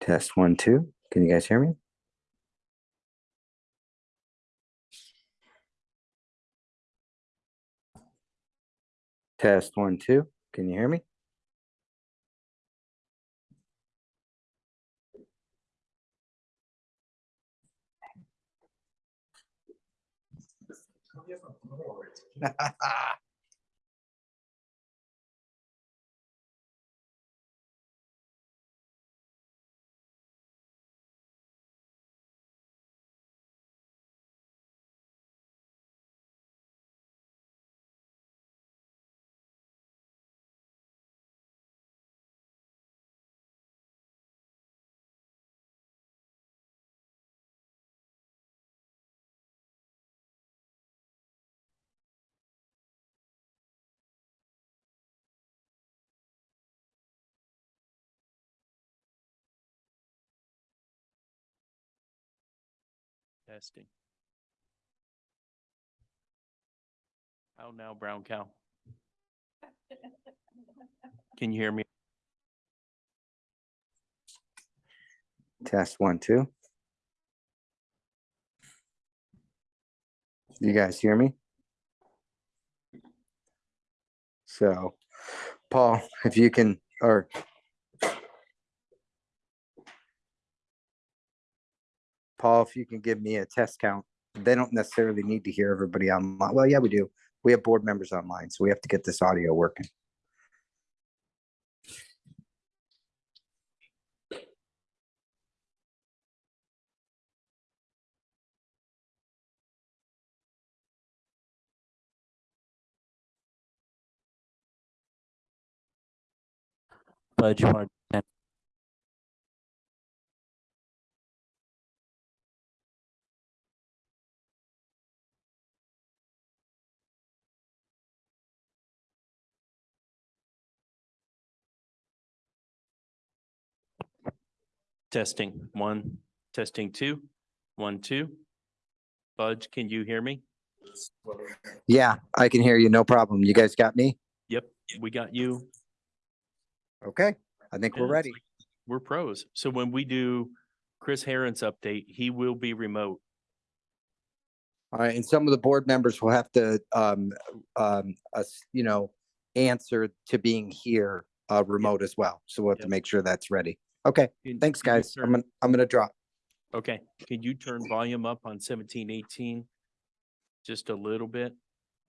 Test one, two. Can you guys hear me? Test one, two. Can you hear me? Testing. How now, brown cow? Can you hear me? Test one, two. You guys hear me? So, Paul, if you can, or Paul, if you can give me a test count, they don't necessarily need to hear everybody online. Well, yeah, we do. We have board members online, so we have to get this audio working. Budge, you want Testing, one, testing two, one, two. Budge, can you hear me? Yeah, I can hear you. No problem. You guys got me? Yep, we got you. Okay, I think we're it's ready. like We're pros. So when we do Chris Herron's update, he will be remote. All right, and some of the board members will have to, um, um, us, you know, answer to being here, uh, remote as well. So we'll have to Yep. make sure that's ready. Okay, Can- thanks, can you guys. I'm turn- gonna, I'm gonna drop. Okay, can you turn volume up on seventeen eighteen? Just a little bit?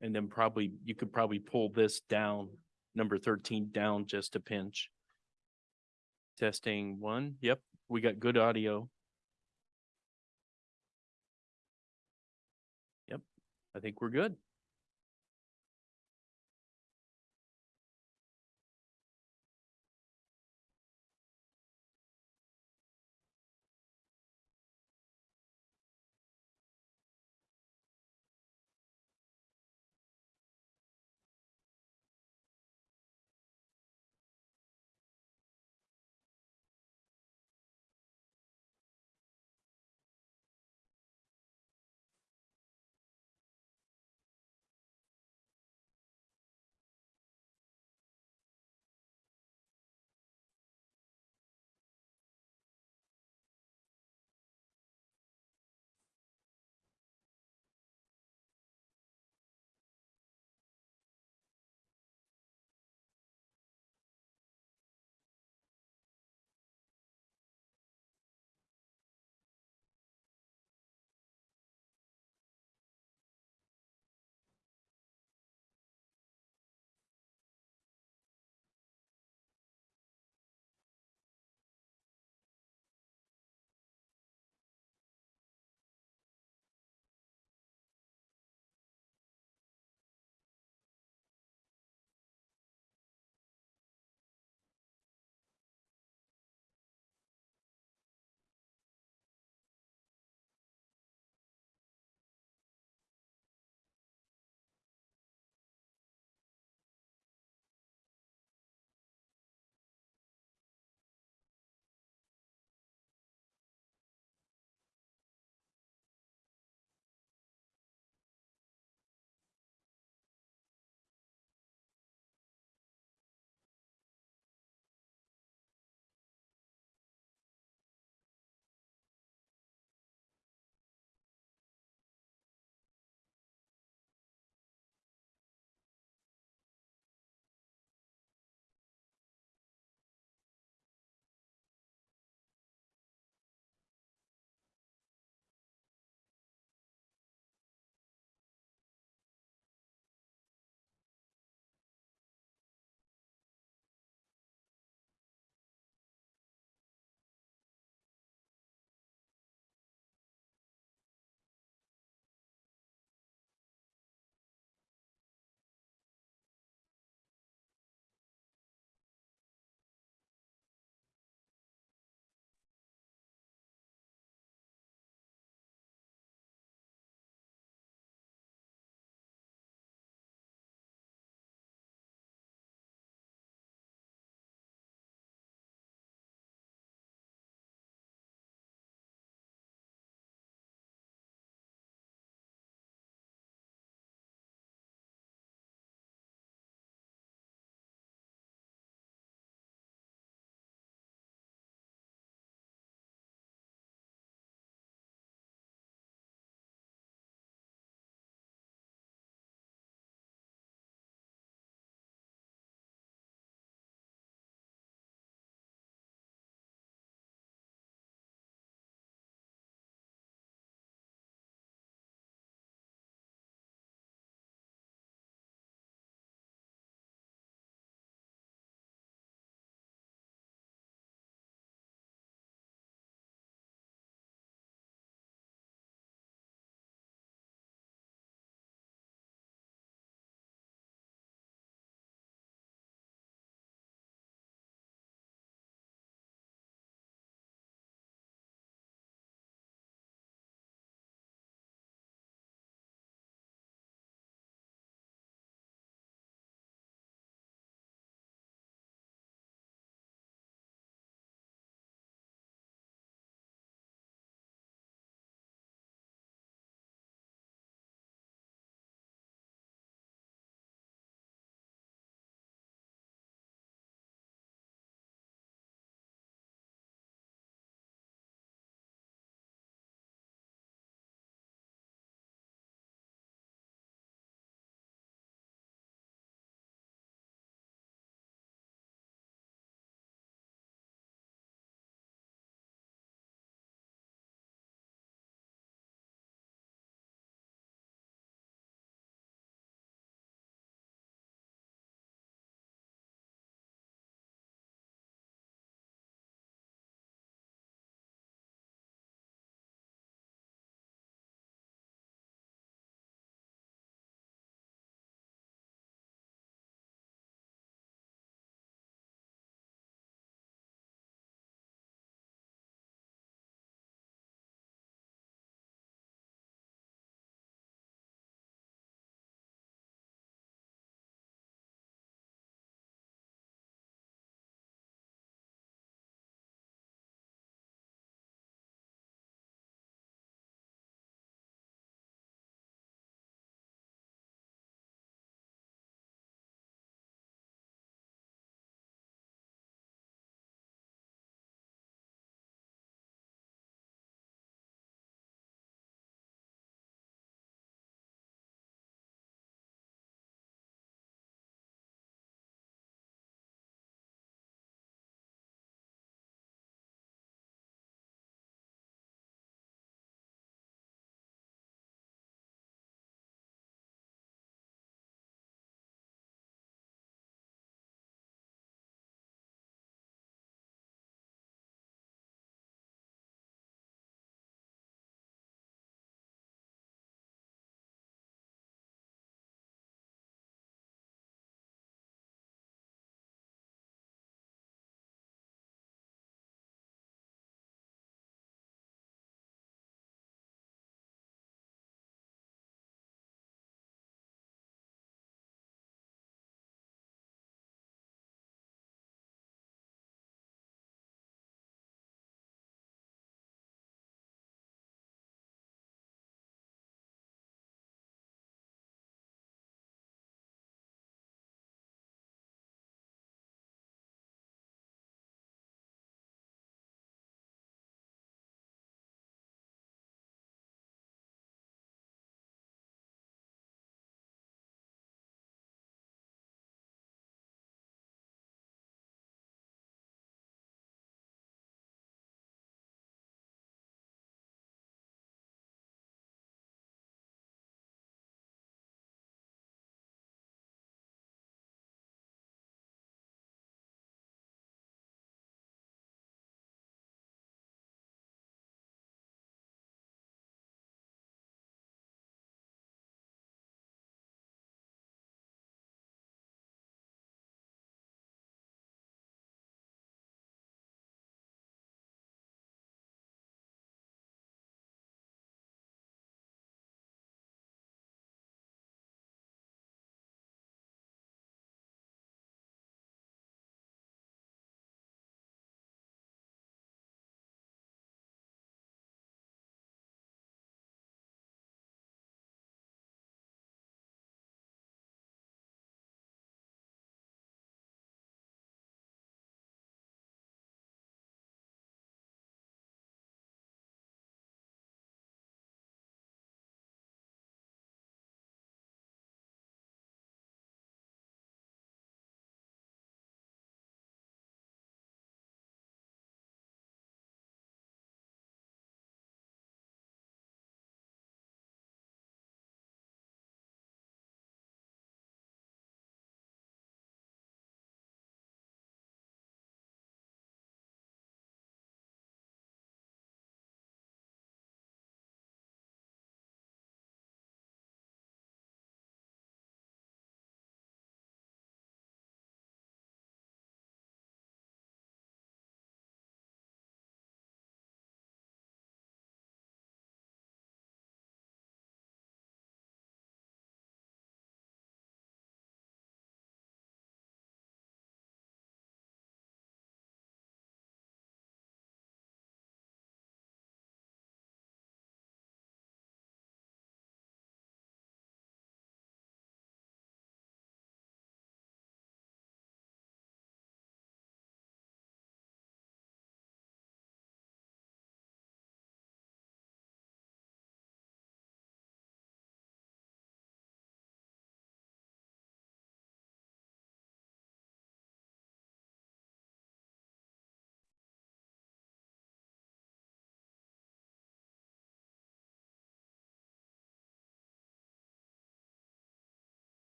And then probably, you could probably pull this down, number thirteen down just a pinch. Testing one, yep, we got good audio. Yep, I think we're good.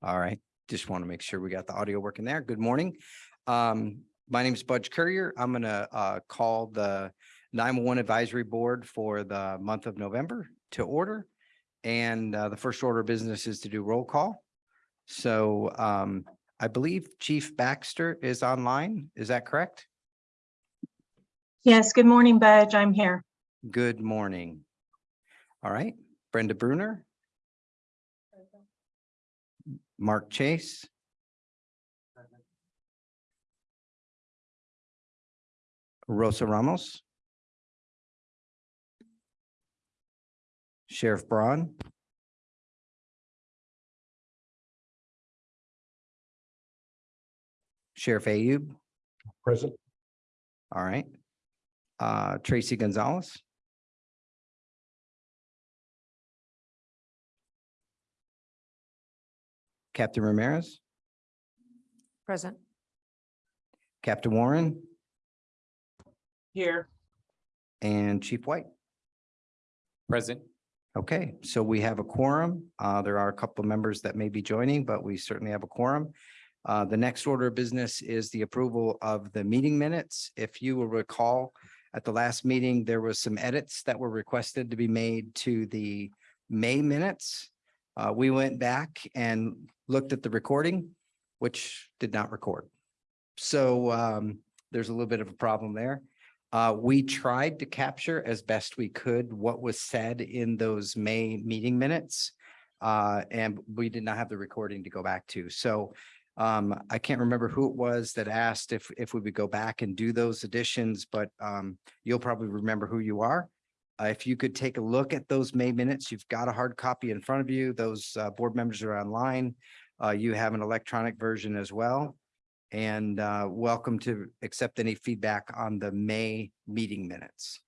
All right, just want to make sure we got the audio working there. Good morning. Um, my name is Budge Currier. I'm gonna uh call the nine-one-one advisory board for the month of November to order. And uh, the first order of business is to do roll call. So um, I believe Chief Baxter is online. Is that correct? Yes, good morning, Budge. I'm here. Good morning. All right, Brenda Bruner. Mark Chase. Rosa Ramos. Sheriff Braun. Sheriff Ayub, Present. all right. Uh, Tracy Gonzalez. Captain Ramirez, Present. Captain Warren, Here. and Chief White. Present. Okay, so we have a quorum. Uh, there are a couple of members that may be joining, but we certainly have a quorum. Uh, the next order of business is the approval of the meeting minutes. If you will recall, at the last meeting, there was some edits that were requested to be made to the May minutes. Uh, we went back and looked at the recording, which did not record. So, um, there's a little bit of a problem there. Uh, we tried to capture as best we could what was said in those May meeting minutes. Uh, and we did not have the recording to go back to. So um, I can't remember who it was that asked if, if we would go back and do those additions, but um, you'll probably remember who you are. Uh, if you could take a look at those May minutes, you've got a hard copy in front of you. Those uh, board members are online. Uh, you have an electronic version as well. And uh, welcome to accept any feedback on the May meeting minutes.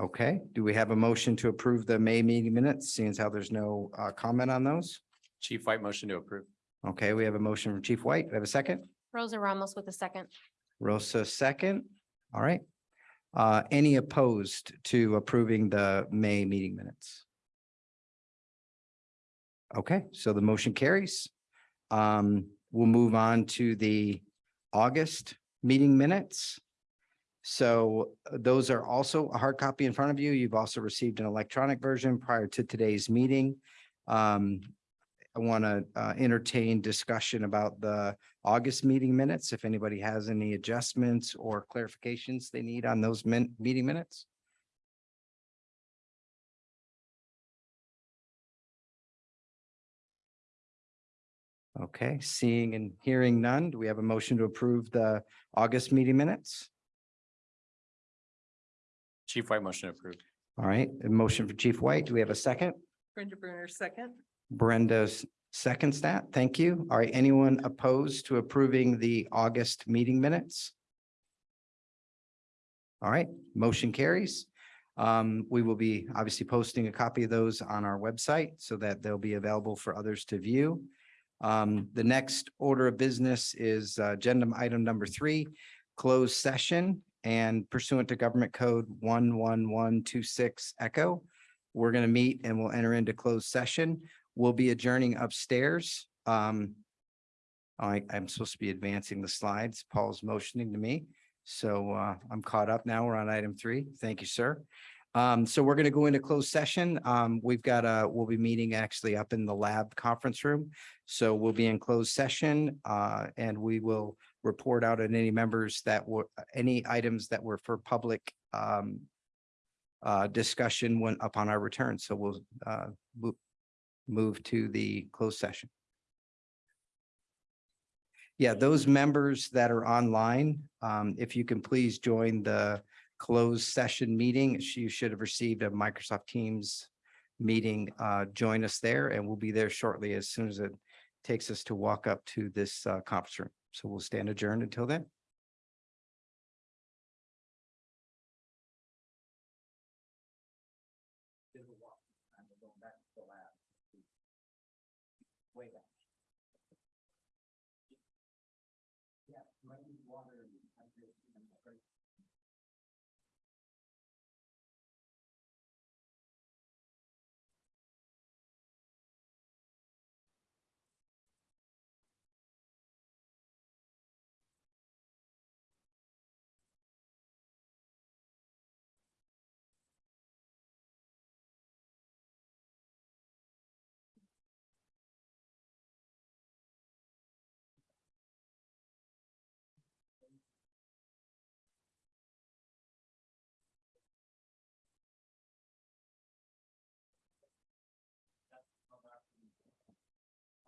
Okay, do we have a motion to approve the May meeting minutes, seeing as how there's no uh, comment on those? Chief White motion to approve. Okay, we have a motion from Chief White. Do we have a second? Rosa Ramos with a second. Rosa, second. All right. Uh, any opposed to approving the May meeting minutes? Okay, so the motion carries. Um, we'll move on to the August meeting minutes. So uh, those are also a hard copy in front of you. You've also received an electronic version prior to today's meeting. Um, I want to uh, entertain discussion about the August meeting minutes, if anybody has any adjustments or clarifications they need on those min, meeting minutes. Okay, seeing and hearing none, do we have a motion to approve the August meeting minutes? Chief White motion approved. All right, a motion for Chief White. Do we have a second? Brenda Bruner, second. Brenda's seconds that. Thank you. All right, anyone opposed to approving the August meeting minutes? All right, motion carries. Um, we will be obviously posting a copy of those on our website so that they'll be available for others to view. Um, the next order of business is uh, agenda item number three, closed session and pursuant to government code one one one two six echo. We're going to meet and we'll enter into closed session. We'll be adjourning upstairs. Um, I, I'm supposed to be advancing the slides. Paul's motioning to me. So, uh, I'm caught up now. We're on item three. Thank you, sir. Um, so we're going to go into closed session. Um, we've got a, we'll be meeting actually up in the lab conference room. So we'll be in closed session, uh, and we will report out on any members that were, any items that were for public, um, uh, discussion when upon our return. So we'll, uh, move, to the closed session. Yeah, those members that are online, um, if you can please join the closed session meeting, you should have received a Microsoft Teams meeting. Uh, join us there and we'll be there shortly as soon as it takes us to walk up to this, uh, conference room. So we'll stand adjourned until then.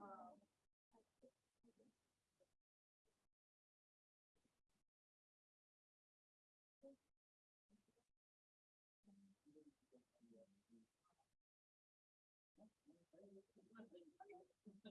Uh, Um,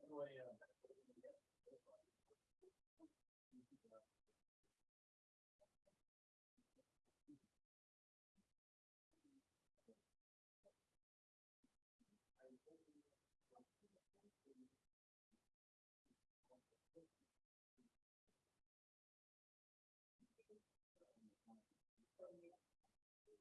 Anyway, uh,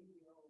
Video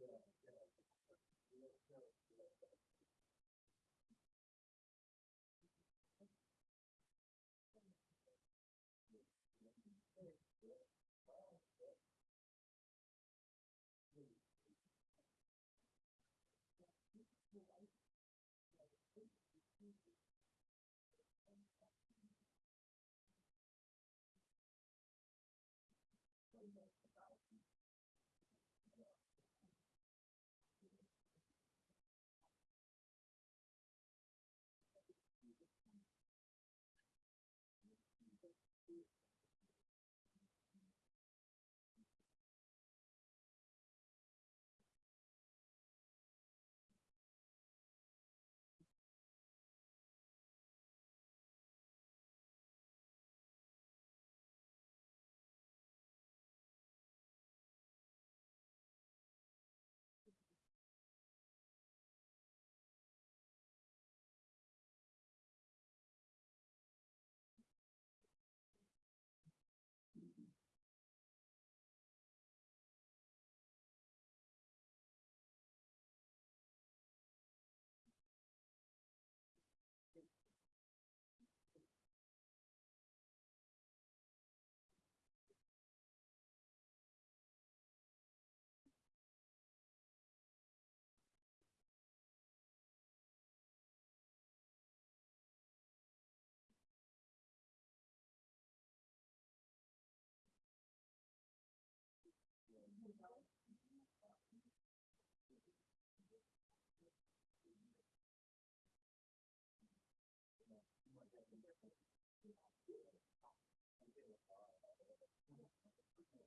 Yeah.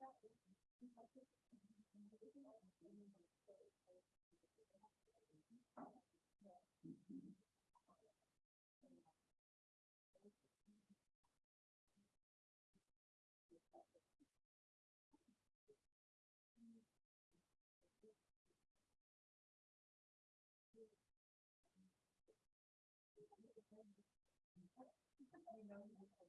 you know,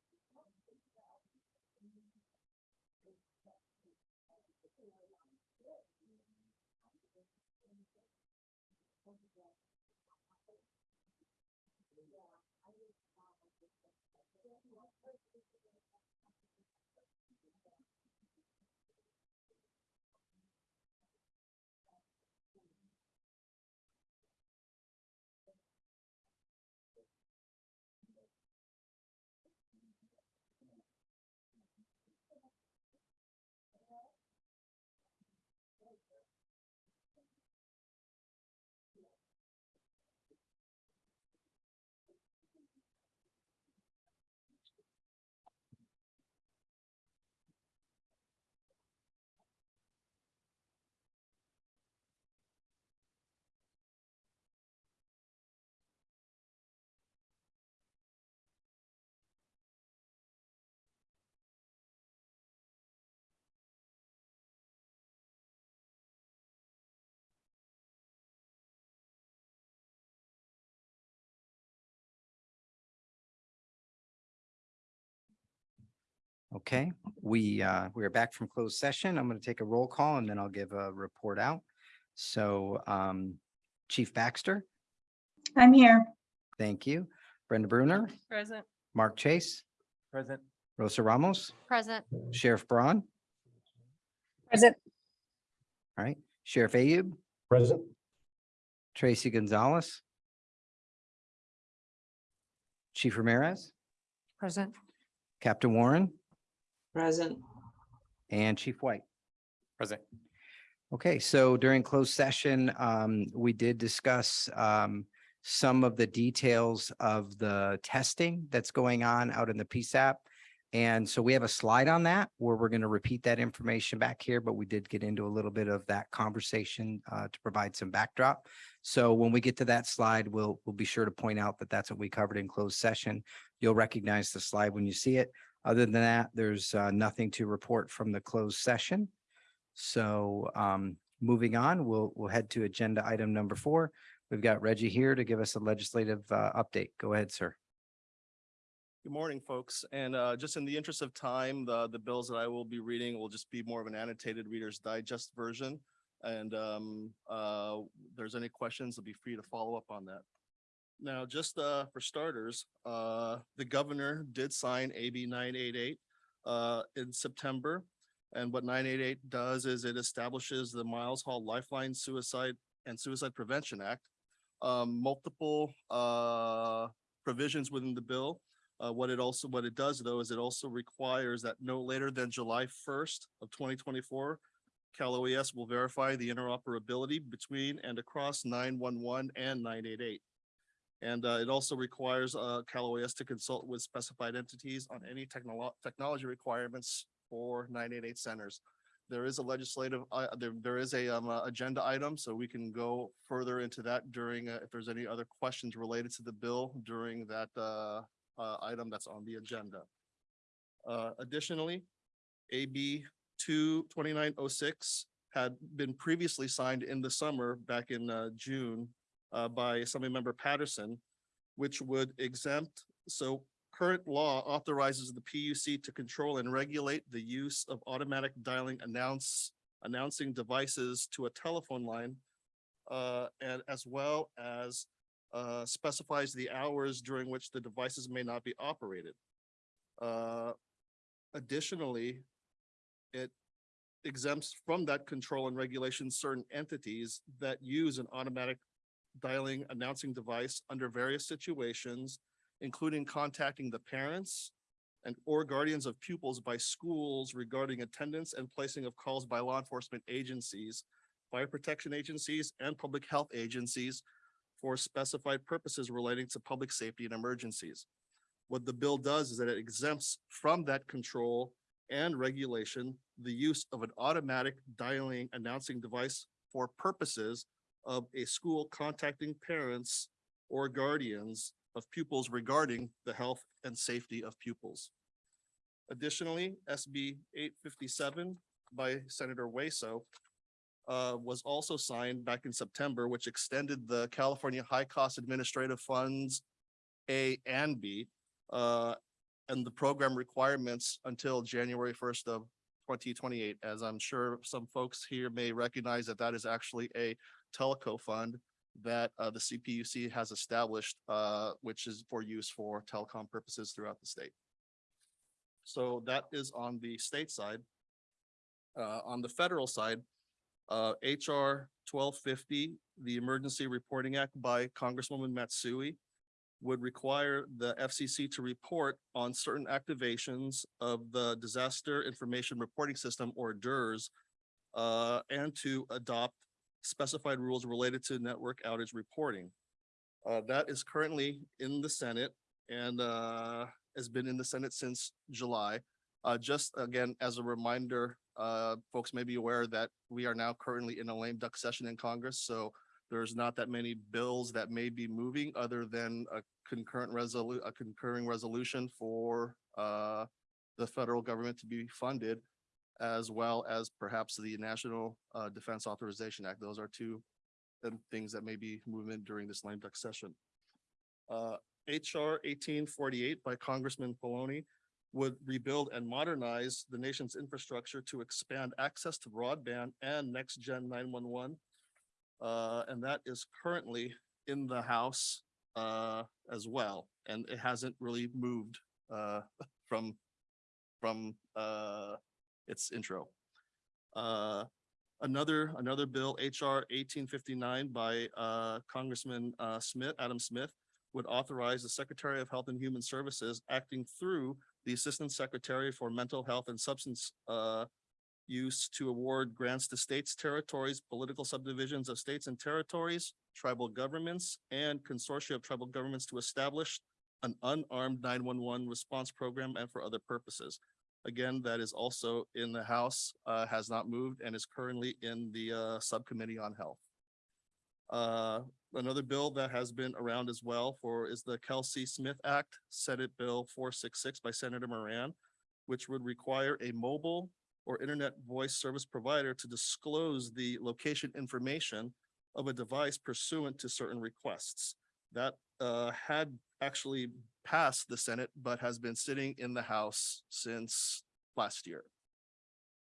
Okay, we, uh, we are back from closed session. I'm going to take a roll call and then I'll give a report out. So, um, Chief Baxter, I'm here. thank you. Brenda Bruner, Present. Mark Chase, Present. Rosa Ramos, Present. Sheriff Braun, Present. all right, Sheriff Ayub, Present. Tracy Gonzalez, Chief Ramirez, Present. Captain Warren, Present. and Chief White. Present. Okay, so during closed session, um, we did discuss, um, some of the details of the testing that's going on out in the PSAP. And so we have a slide on that where we're going to repeat that information back here, but we did get into a little bit of that conversation, uh, to provide some backdrop. So when we get to that slide, we'll, we'll be sure to point out that that's what we covered in closed session. You'll recognize the slide when you see it. Other than that, there's, uh, nothing to report from the closed session. So um, moving on, we'll, we'll head to agenda item number four. We've got Reggie here to give us a legislative uh, update. Go ahead, sir. Good morning, folks. And uh, just in the interest of time, the, the bills that I will be reading will just be more of an annotated Reader's Digest version. And um, uh, there's any questions, I'll be free to follow up on that. Now, just uh, for starters, uh, the governor did sign AB nine eight eight uh, in September. And what nine eight eight does is it establishes the Miles Hall Lifeline Suicide and Suicide Prevention Act. Um, Multiple uh, provisions within the bill uh, what it also, what it does though, is it also requires that no later than July first of twenty twenty-four, Cal OES will verify the interoperability between and across nine one one and nine eight eight. And uh, it also requires uh, Cal OES to consult with specified entities on any technolo- technology requirements for nine eight eight centers. There is a legislative, uh, there, there is a, um, agenda item, so we can go further into that during, uh, if there's any other questions related to the bill during that, uh, uh, item that's on the agenda. Additionally, AB two twenty-nine oh six had been previously signed in the summer back in, June, uh, by Assemblymember Patterson, which would exempt, so current law authorizes the PUC to control and regulate the use of automatic dialing announce, announcing devices to a telephone line, uh, and as well as uh, specifies the hours during which the devices may not be operated. Uh, Additionally, it exempts from that control and regulation certain entities that use an automatic dialing announcing device under various situations, including contacting the parents and or guardians of pupils by schools regarding attendance and placing of calls by law enforcement agencies, fire protection agencies, and public health agencies for specified purposes relating to public safety and emergencies. What the bill does is that it exempts from that control and regulation the use of an automatic dialing announcing device for purposes of a school contacting parents or guardians of pupils regarding the health and safety of pupils. Additionally, SB eight fifty-seven by Senator Hueso uh, was also signed back in September, which extended the California High Cost Administrative Funds A and B uh, and the program requirements until January first of twenty twenty-eight. As I'm sure some folks here may recognize that that is actually a teleco fund that uh, the CPUC has established, uh, which is for use for telecom purposes throughout the state. So that is on the state side. Uh, on the federal side, uh, HR twelve fifty, the Emergency Reporting Act by Congresswoman Matsui would require the FCC to report on certain activations of the Disaster Information Reporting System or DIRS uh, and to adopt specified rules related to network outage reporting. Uh, that is currently in the Senate and uh, has been in the Senate since July. Uh, just again, as a reminder, uh, folks may be aware that we are now currently in a lame duck session in Congress, so there's not that many bills that may be moving other than a concurrent resolu- a concurring resolution for uh, the federal government to be funded, as well as perhaps the National uh, Defense Authorization Act. Those are two um, things that may be moving during this lame duck session. Uh, HR eighteen forty-eight by Congressman Pallone would rebuild and modernize the nation's infrastructure to expand access to broadband and next-gen nine-one-one. Uh, and that is currently in the House uh, as well, and it hasn't really moved uh, from from uh, its intro. Uh, another, another bill, HR eighteen fifty-nine by uh, Congressman Smith, Adam Smith, would authorize the Secretary of Health and Human Services acting through the Assistant Secretary for Mental Health and Substance use to award grants to states, territories, political subdivisions of states and territories, tribal governments, and consortia of tribal governments to establish an unarmed nine-one-one response program and for other purposes. Again, that is also in the House, uh, has not moved and is currently in the uh, Subcommittee on Health. Uh, another bill that has been around as well for is the Kelsey Smith Act, Senate Bill four six six by Senator Moran, which would require a mobile or internet voice service provider to disclose the location information of a device pursuant to certain requests. That uh, had actually passed the Senate, but has been sitting in the House since last year.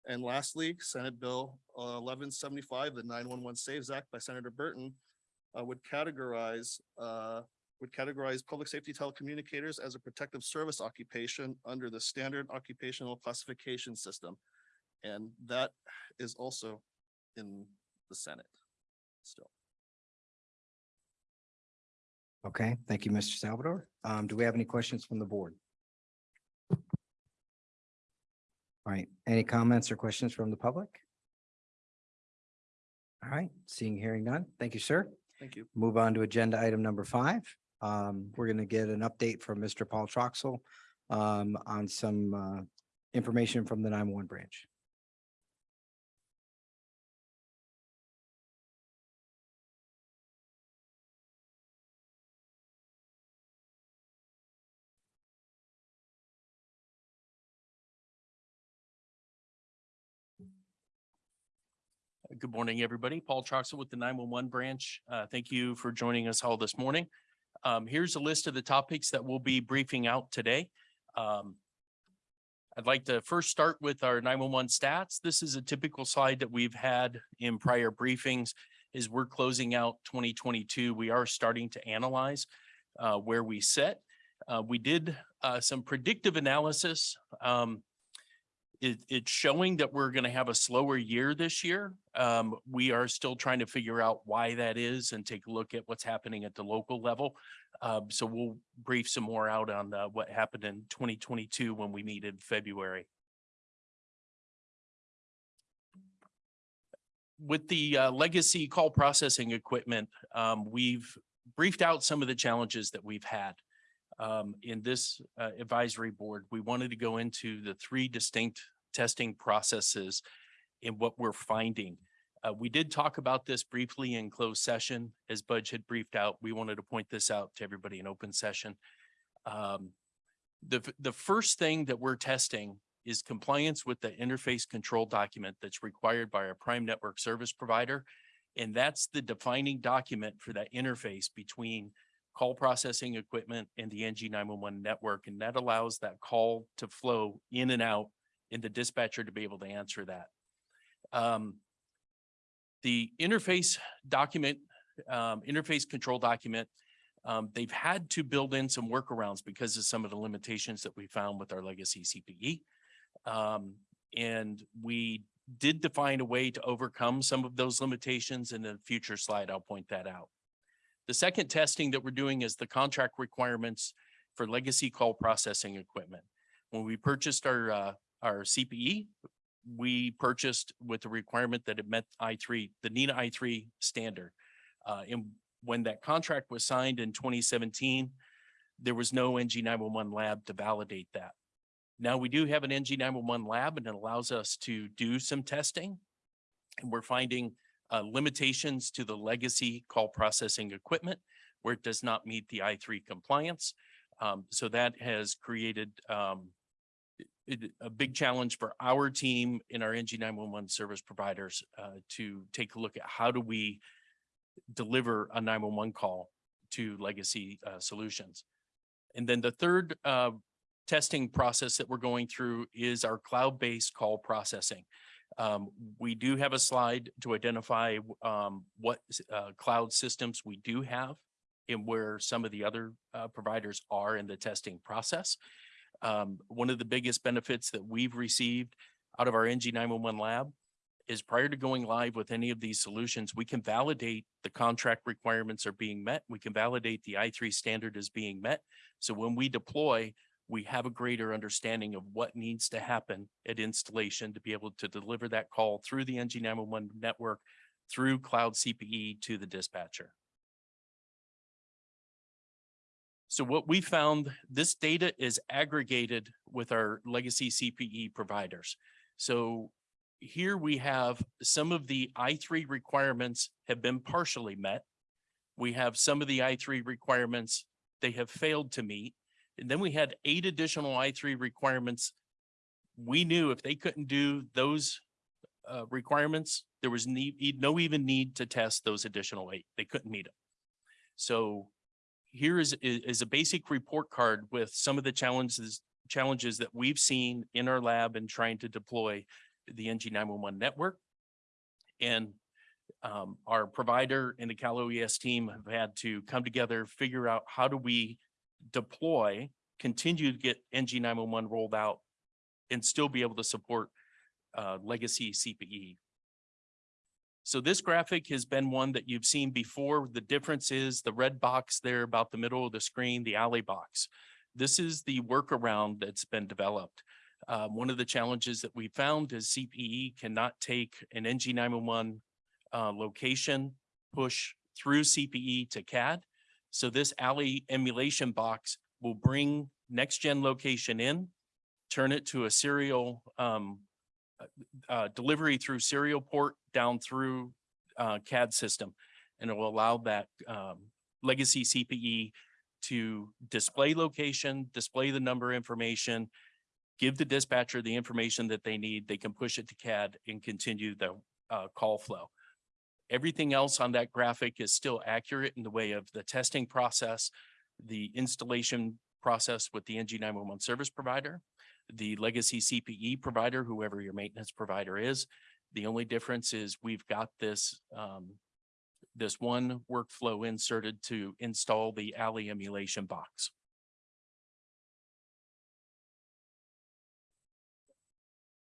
And lastly, Senate Bill uh, eleven seventy-five, the nine-one-one Saves Act by Senator Burton uh, would categorize, uh, would categorize public safety telecommunicators as a protective service occupation under the standard occupational classification system. And that is also in the Senate still. Okay, thank you, Mr. Salvador. Um, do we have any questions from the board? All right, any comments or questions from the public? All right, seeing, hearing none. Thank you, sir. Thank you. Move on to agenda item number five. Um, we're gonna get an update from Mr. Paul Troxel um, on some uh, information from the nine one branch. Good morning, everybody. Paul Troxel with the nine-one-one branch. Uh, thank you for joining us all this morning. Um, here's a list of the topics that we'll be briefing out today. Um, I'd like to first start with our nine-one-one stats. This is a typical slide that we've had in prior briefings. as we're closing out twenty twenty-two. We are starting to analyze uh, where we sit. Uh, we did uh, some predictive analysis. Um, it, it's showing that we're going to have a slower year this year. Um, we are still trying to figure out why that is and take a look at what's happening at the local level. Um, so we'll brief some more out on uh, what happened in twenty twenty-two when we meet in February. With the uh, legacy call processing equipment, um, we've briefed out some of the challenges that we've had um, in this uh, advisory board, we wanted to go into the three distinct testing processes and what we're finding. Uh, we did talk about this briefly in closed session as Budge had briefed out. We wanted to point this out to everybody in open session. Um, the, the first thing that we're testing is compliance with the interface control document that's required by our prime network service provider. And that's the defining document for that interface between call processing equipment and the NG nine-one-one network, and that allows that call to flow in and out and the dispatcher to be able to answer that. Um, the interface document, um, interface control document, um, they've had to build in some workarounds because of some of the limitations that we found with our legacy CPE. Um, and we did define a way to overcome some of those limitations. In the future slide, I'll point that out. The second testing that we're doing is the contract requirements for legacy call processing equipment. When we purchased our, uh, our CPE, we purchased with the requirement that it met I three, the NENA I three standard. Uh, and when that contract was signed in twenty seventeen, there was no NG nine one one lab to validate that. Now we do have an NG nine one one lab and it allows us to do some testing. And we're finding uh, limitations to the legacy call processing equipment where it does not meet the I three compliance. Um, so that has created, um, it- a big challenge for our team in our NG nine one one service providers, uh, to take a look at how do we deliver a nine one one call to legacy, uh, solutions. And then the third, uh, testing process that we're going through is our cloud-based call processing. Um, we do have a slide to identify, um, what, uh, cloud systems we do have and where some of the other, uh, providers are in the testing process. Um, one of the biggest benefits that we've received out of our NG nine-one-one lab is prior to going live with any of these solutions, we can validate the contract requirements are being met. We can validate the I three standard is being met. So when we deploy, we have a greater understanding of what needs to happen at installation to be able to deliver that call through the NG nine-one-one network, through cloud CPE to the dispatcher. So what we found, this data is aggregated with our legacy CPE providers. So here we have some of the I three requirements have been partially met. We have some of the I three requirements they have failed to meet. And then we had eight additional I three requirements. We knew if they couldn't do those uh, requirements, there was need, no even need to test those additional eight. They couldn't meet them. So here is, is a basic report card with some of the challenges, challenges that we've seen in our lab and trying to deploy the NG nine-one-one network. And um, our provider and the Cal OES team have had to come together, figure out how do we deploy, continue to get NG nine-one-one rolled out and still be able to support uh, legacy CPE. So this graphic has been one that you've seen before. The difference is the red box there about the middle of the screen, the ALI box. This is the workaround that's been developed. Um, one of the challenges that we found is CPE cannot take an NG nine-one-one uh, location, push through CPE to CAD. So this ALI emulation box will bring next gen location in, turn it to a serial um, uh, uh, delivery through serial port down through uh, CAD system. And it will allow that um, legacy CPE to display location, display the number information, give the dispatcher the information that they need. They can push it to CAD and continue the uh, call flow. Everything else on that graphic is still accurate in the way of the testing process, the installation process with the NG nine-one-one service provider, the legacy CPE provider, whoever your maintenance provider is. The only difference is we've got this, um, this one workflow inserted to install the ALI emulation box.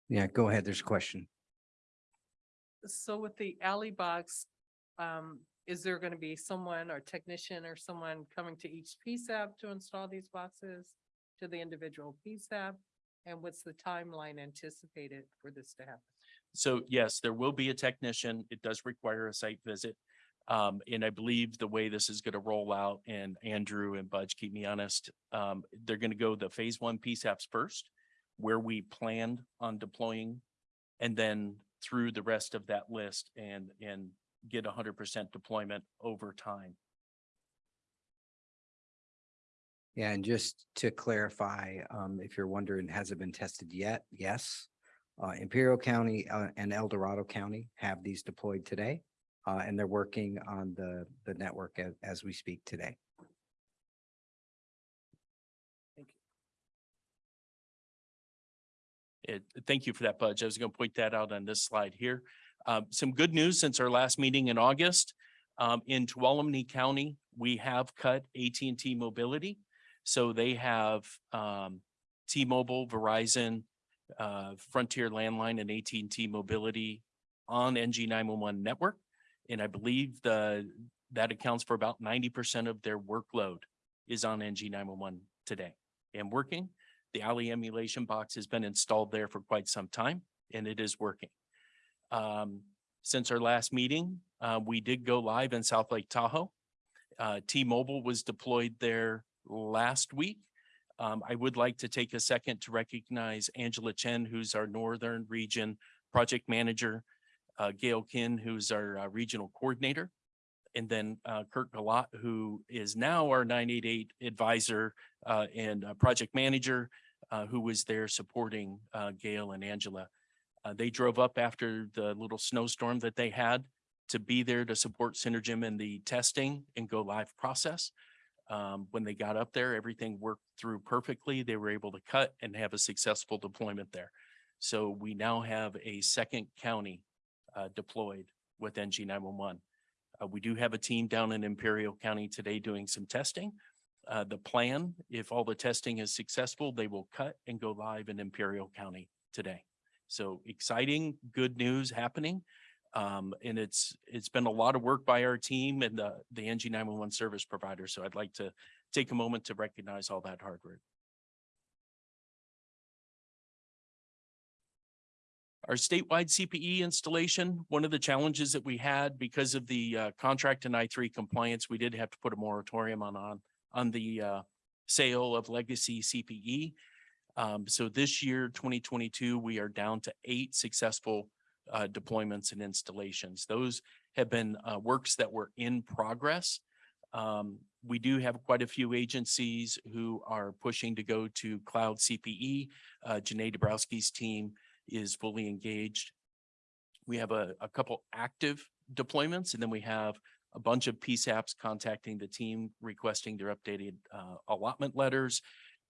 Yeah, go ahead. There's a question. So with the ALI box, um, is there gonna be someone or technician or someone coming to each PSAP to install these boxes? To the individual PSAP? And what's the timeline anticipated for this to happen? So yes, there will be a technician. It does require a site visit. Um, and I believe the way this is gonna roll out and Andrew and Budge, keep me honest, um, they're gonna go the phase one PSAPs first. Where we planned on deploying and then through the rest of that list and, and get hundred percent deployment over time. Yeah, and just to clarify, um, if you're wondering, has it been tested yet? Yes. Uh, Imperial County, uh, and El Dorado County have these deployed today. Uh, and they're working on the, the network as, as we speak today. It, thank you for that, Budge. I was gonna point that out on this slide here. Um, some good news since our last meeting in August. Um, in Tuolumne County, we have cut AT&T Mobility. So they have, um, T-Mobile, Verizon, uh, Frontier Landline and AT&T Mobility on NG nine-one-one network. And I believe the, that accounts for about ninety percent of their workload is on NG nine-one-one today and working. The ALI emulation box has been installed there for quite some time and it is working. Um, since our last meeting, uh, we did go live in South Lake Tahoe. Uh, T-Mobile was deployed there last week. Um, I would like to take a second to recognize Angela Chen, who's our Northern Region Project Manager, uh, Gail Kin, who's our uh, Regional Coordinator, and then uh, Kurt Galat, who is now our nine eight eight advisor uh, and uh, project manager, uh, who was there supporting uh, Gail and Angela. Uh, they drove up after the little snowstorm that they had to be there to support Synergem in the testing and go live process. Um, when they got up there, everything worked through perfectly. They were able to cut and have a successful deployment there. So we now have a second county deployed with NG nine one one. Uh, we do have a team down in Imperial County today doing some testing. Uh, the plan, if all the testing is successful, they will cut and go live in Imperial County today. So exciting, good news happening. Um, and it's, it's been a lot of work by our team and the, the NG nine one one service provider. So I'd like to take a moment to recognize all that hard work. Our statewide CPE installation, one of the challenges that we had because of the uh, contract and I three compliance, we did have to put a moratorium on, on, on the uh, sale of legacy CPE. Um, so this year, twenty twenty-two, we are down to eight successful uh, deployments and installations. Those have been uh, works that were in progress. Um, we do have quite a few agencies who are pushing to go to cloud CPE. Uh, Janae Dabrowski's team is fully engaged. We have a, a couple active deployments and then we have a bunch of PSAPs contacting the team requesting their updated uh, allotment letters,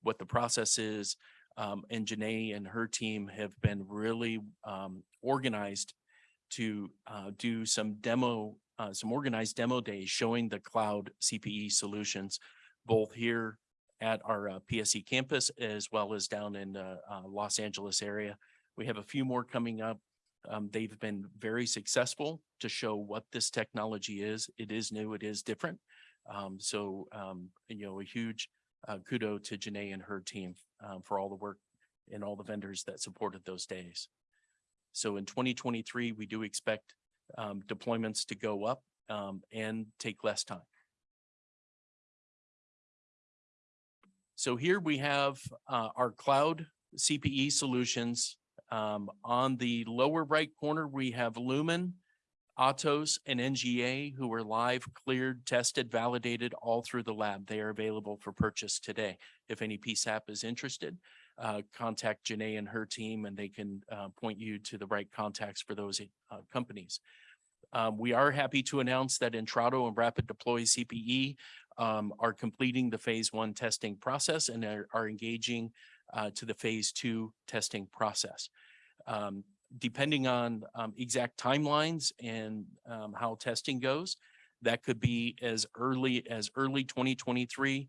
what the process is. Um, and Janae and her team have been really um, organized to uh, do some demo, uh, some organized demo days showing the cloud CPE solutions, both here at our uh, PSE campus as well as down in the uh, Los Angeles area. We have a few more coming up. Um, they've been very successful to show what this technology is. It is new, it is different. Um, so, um, you know, a huge uh, kudo to Janae and her team um, for all the work and all the vendors that supported those days. So in twenty twenty-three, we do expect um, deployments to go up um, and take less time. So here we have uh, our cloud CPE solutions. Um, on the lower right corner, we have Lumen, Atos and NGA who are live, cleared, tested, validated all through the lab. They are available for purchase today. If any PSAP is interested, uh, contact Janae and her team and they can uh, point you to the right contacts for those uh, companies. Um, we are happy to announce that Intrado and Rapid Deploy CPE um, are completing the phase one testing process and are, are engaging uh, to the phase two testing process. Um, depending on um, exact timelines and um, how testing goes, that could be as early as early twenty twenty-three,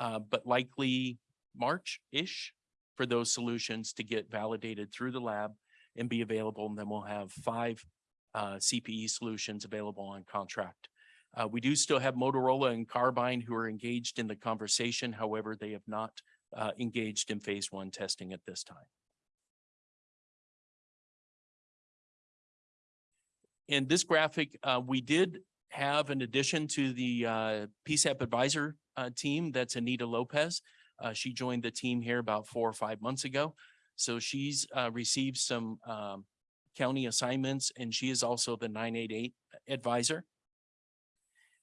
uh, but likely March-ish for those solutions to get validated through the lab and be available. And then we'll have five uh, CPE solutions available on contract. Uh, we do still have Motorola and Carbyne who are engaged in the conversation. However, they have not uh, engaged in phase one testing at this time. In this graphic, uh, we did have an addition to the uh, PSAP advisor uh, team. That's Anita Lopez. Uh, she joined the team here about four or five months ago. So she's uh, received some um, county assignments and she is also the nine eight eight advisor.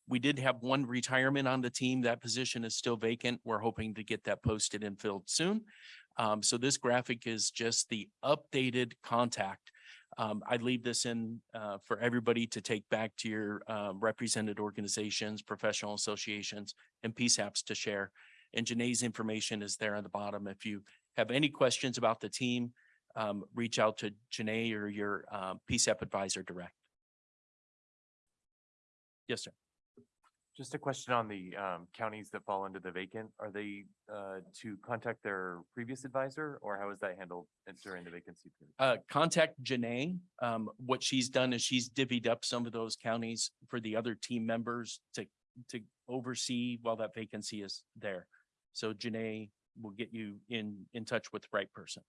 We did have one retirement on the team. That position is still vacant. We're hoping to get that posted and filled soon. Um, so this graphic is just the updated contact. Um, I leave this in uh, for everybody to take back to your uh, represented organizations, professional associations, and PSAPs to share. And Janae's information is there on the bottom. If you have any questions about the team, um, reach out to Janae or your uh, PSAP advisor direct. Yes, sir. Just a question on the um counties that fall into the vacant. Are they uh to contact their previous advisor or how is that handled during the vacancy period? Uh, contact Janae. Um, what she's done is she's divvied up some of those counties for the other team members to, to oversee while that vacancy is there. So Janae will get you in, in touch with the right person.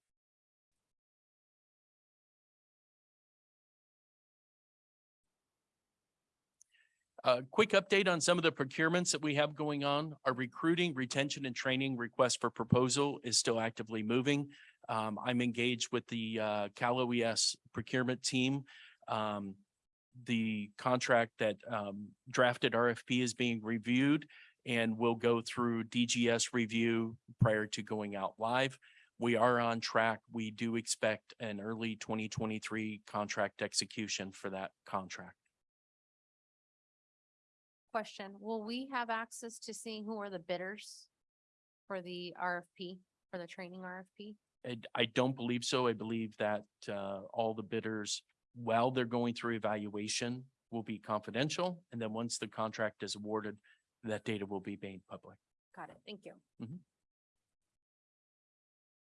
A quick update on some of the procurements that we have going on. Our recruiting, retention and training request for proposal is still actively moving. Um, I'm engaged with the uh, Cal OES procurement team. Um, the contract that um, drafted RFP is being reviewed and will go through DGS review prior to going out live. We are on track. We do expect an early twenty twenty-three contract execution for that contract. Question, will we have access to seeing who are the bidders for the RFP, for the training RFP? I, I don't believe so. I believe that, uh, all the bidders, while they're going through evaluation, will be confidential. And then once the contract is awarded, that data will be made public. Got it, thank you.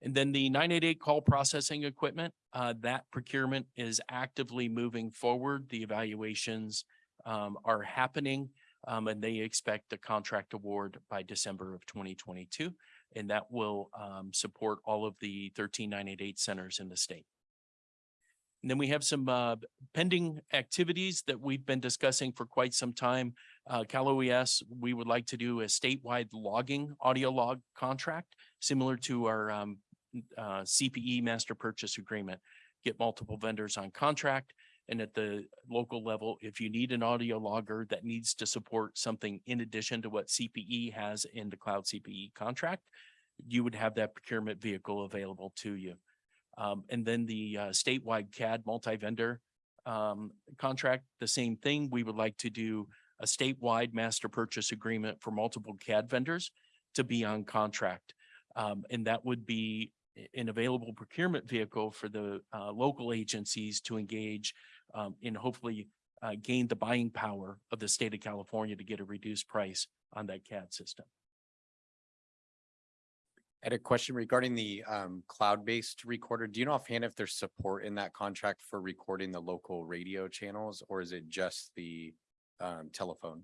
And then the nine eight eight call processing equipment, uh, that procurement is actively moving forward. The evaluations um, are happening. Um, and they expect the contract award by December of twenty twenty-two. And that will um, support all of the thirteen nine eight eight centers in the state. And then we have some uh, pending activities that we've been discussing for quite some time. Uh, Cal OES, we would like to do a statewide logging audio log contract, similar to our um, uh, CPE master purchase agreement. Get multiple vendors on contract. And at the local level, if you need an audio logger that needs to support something in addition to what CPE has in the cloud CPE contract, you would have that procurement vehicle available to you. Um, and then the uh, statewide CAD multi-vendor um, contract, the same thing. We would like to do a statewide master purchase agreement for multiple CAD vendors to be on contract. Um, and that would be an available procurement vehicle for the uh, local agencies to engage um, and hopefully uh, gain the buying power of the state of California to get a reduced price on that CAD system. I had a question regarding the um cloud-based recorder. Do you know offhand if there's support in that contract for recording the local radio channels or is it just the um telephone?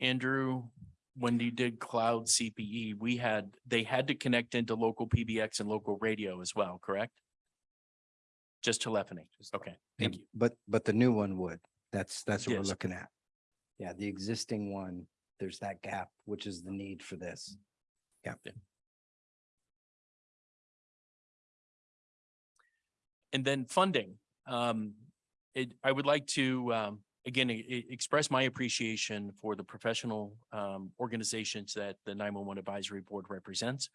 Andrew, when you did cloud CPE, we had, they had to connect into local PBX and local radio as well, correct? Just telephony. Just Okay, thank you. But, but the new one would. That's, that's what we're Yes. looking at. Yeah, the existing one, there's that gap, which is the need for this. Yeah. And then funding. Um, it, I would like to, um, again, e- e- express my appreciation for the professional, um, organizations that the nine-one-one advisory board represents.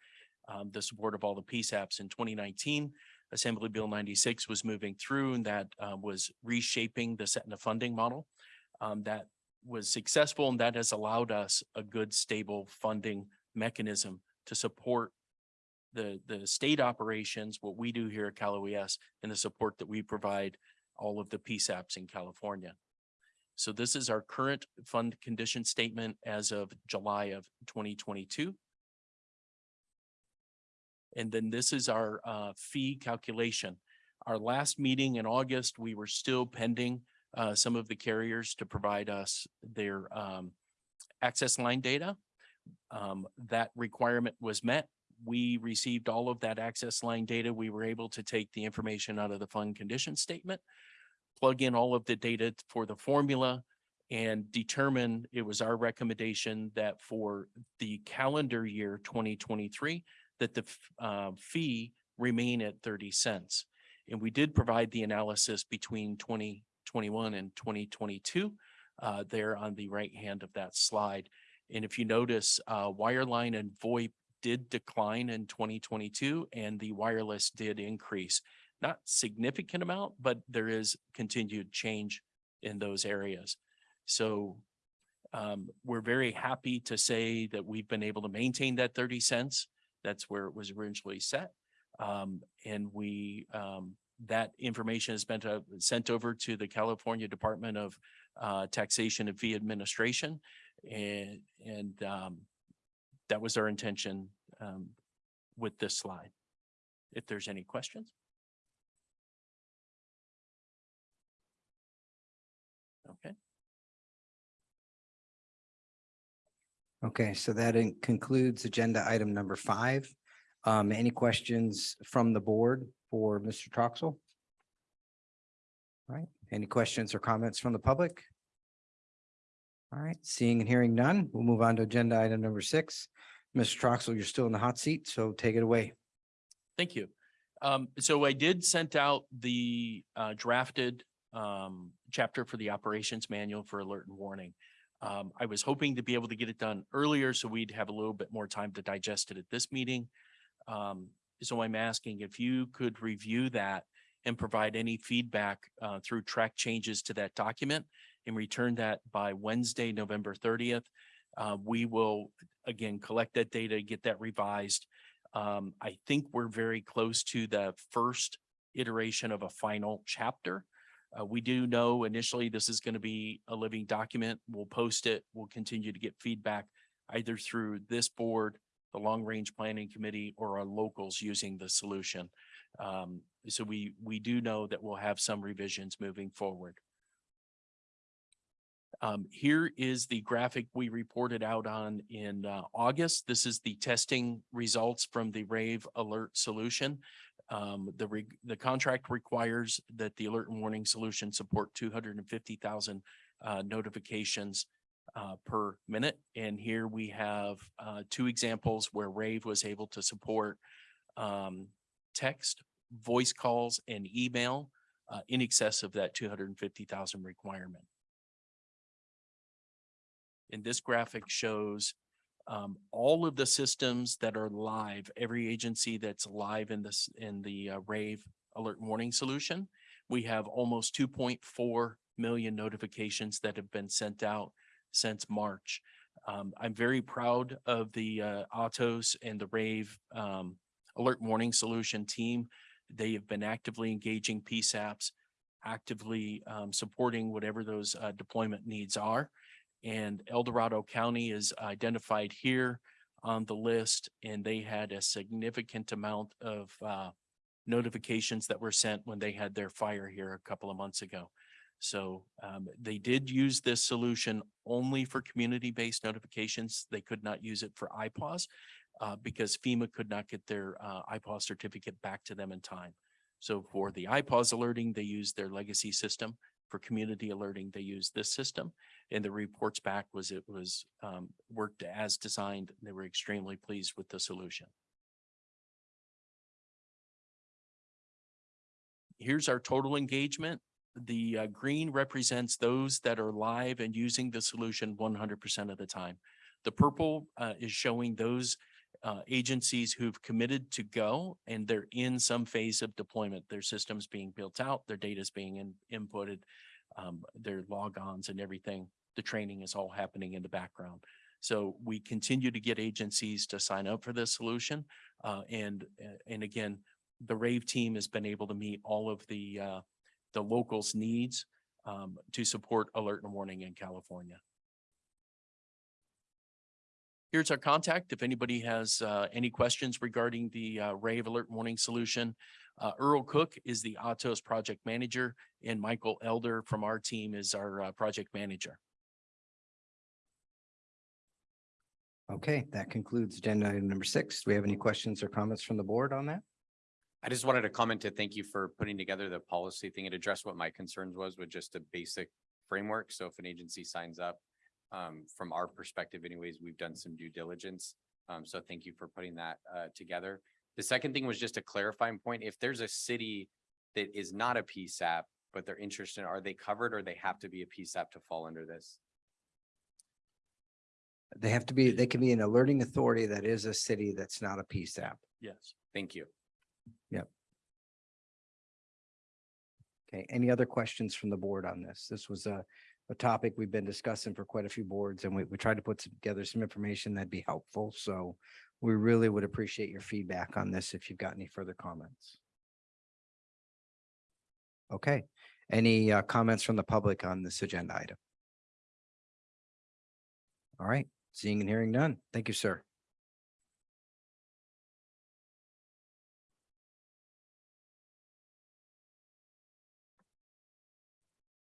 Um, the support of all the PSAPs in twenty nineteen, Assembly Bill ninety-six was moving through and that, uh, was reshaping the set and the funding model. Um, that was successful and that has allowed us a good, stable funding mechanism to support the, the state operations, what we do here at Cal OES, and the support that we provide all of the PSAPs in California. So this is our current fund condition statement as of July of twenty twenty-two. And then this is our uh, fee calculation. Our last meeting in August, we were still pending uh, some of the carriers to provide us their um, access line data. Um, That requirement was met we received all of that access line data. We were able to take the information out of the fund condition statement, plug in all of the data for the formula and determine, it was our recommendation that for the calendar year twenty twenty-three, that the uh, fee remain at thirty cents. And we did provide the analysis between twenty twenty-one and twenty twenty-two uh, there on the right hand of that slide. And if you notice, uh, wireline and VoIP did decline in twenty twenty-two and the wireless did increase. Not significant amount, but there is continued change in those areas. So um, we're very happy to say that we've been able to maintain that thirty cents. That's where it was originally set. Um, and we, um, that information has been uh, sent over to the California Department of uh, Taxation and Fee Administration. And, and um, that was our intention um, with this slide. If there's any questions? Okay, so that concludes agenda item number five. Um, any questions from the board for Mr. Troxel? All right, any questions or comments from the public? All right, seeing and hearing none, we'll move on to agenda item number six. Mr. Troxel, you're still in the hot seat, so take it away. thank you. Um, so I did sent out the uh, drafted um, chapter for the operations manual for alert and warning. Um, I was hoping to be able to get it done earlier so we'd have a little bit more time to digest it at this meeting. Um, so I'm asking if you could review that and provide any feedback uh, through track changes to that document. and return that by Wednesday, November thirtieth. Uh, we will, again, collect that data, get that revised. Um, I think we're very close to the first iteration of a final chapter. Uh, we do know initially this is going to be a living document. We'll post it. We'll continue to get feedback either through this board, the Long Range Planning Committee, or our locals using the solution. Um, so we, we do know that we'll have some revisions moving forward. Um, here is the graphic we reported out on in, uh, August. This is the testing results from the Rave Alert solution. Um, the, re- the contract requires that the alert and warning solution support two hundred and fifty thousand, uh, notifications uh, per minute. And here we have, uh, two examples where Rave was able to support, um, text, voice calls and email, uh, in excess of that two hundred and fifty thousand requirement. And this graphic shows um, all of the systems that are live, every agency that's live in this, in the uh, Rave Alert Warning Solution. We have almost two point four million notifications that have been sent out since March. Um, I'm very proud of the uh, Atos and the Rave um, Alert Warning Solution team. They have been actively engaging PSAPs, actively um, supporting whatever those uh, deployment needs are. And El Dorado County is identified here on the list, and they had a significant amount of uh, notifications that were sent when they had their fire here a couple of months ago. So um, they did use this solution only for community-based notifications. They could not use it for IPAWS uh, because FEMA could not get their uh, IPAWS certificate back to them in time. So for the IPAWS alerting, they used their legacy system. For community alerting, they used this system. And the reports back was it was um, worked as designed. They were extremely pleased with the solution. Here's our total engagement. The uh, green represents those that are live and using the solution one hundred percent of the time. The purple uh, is showing those uh, agencies who've committed to go and they're in some phase of deployment. Their systems being built out, their data is being in- inputted, um, their logons and everything. The training is all happening in the background. So we continue to get agencies to sign up for this solution. Uh, and, uh, and again, the Rave team has been able to meet all of the, uh, the locals' needs, um, to support alert and warning in California. Here's our contact. If anybody has, uh, any questions regarding the, uh, Rave Alert Warning Solution. Uh, Earl Cook is the Atos Project Manager and Michael Elder from our team is our, uh, Project Manager. Okay, that concludes agenda item number six. Do we have any questions or comments from the board on that? I just wanted to comment to thank you for putting together the policy thing. It addressed what my concerns was with just a basic framework. So if an agency signs up, um, from our perspective anyways, we've done some due diligence. Um, so thank you for putting that, uh, together. The second thing was just a clarifying point. If there's a city that is not a PSAP, but they're interested, are they covered or they have to be a PSAP to fall under this? They have to be, they can be an alerting authority that is a city that's not a PSAP. Yes. Thank you. Yep. Okay, any other questions from the board on this? This was a, a topic we've been discussing for quite a few boards and we, we tried to put together some information that'd be helpful. So we really would appreciate your feedback on this if you've got any further comments. Okay, any uh, comments from the public on this agenda item? All right, seeing and hearing none. Thank you, sir.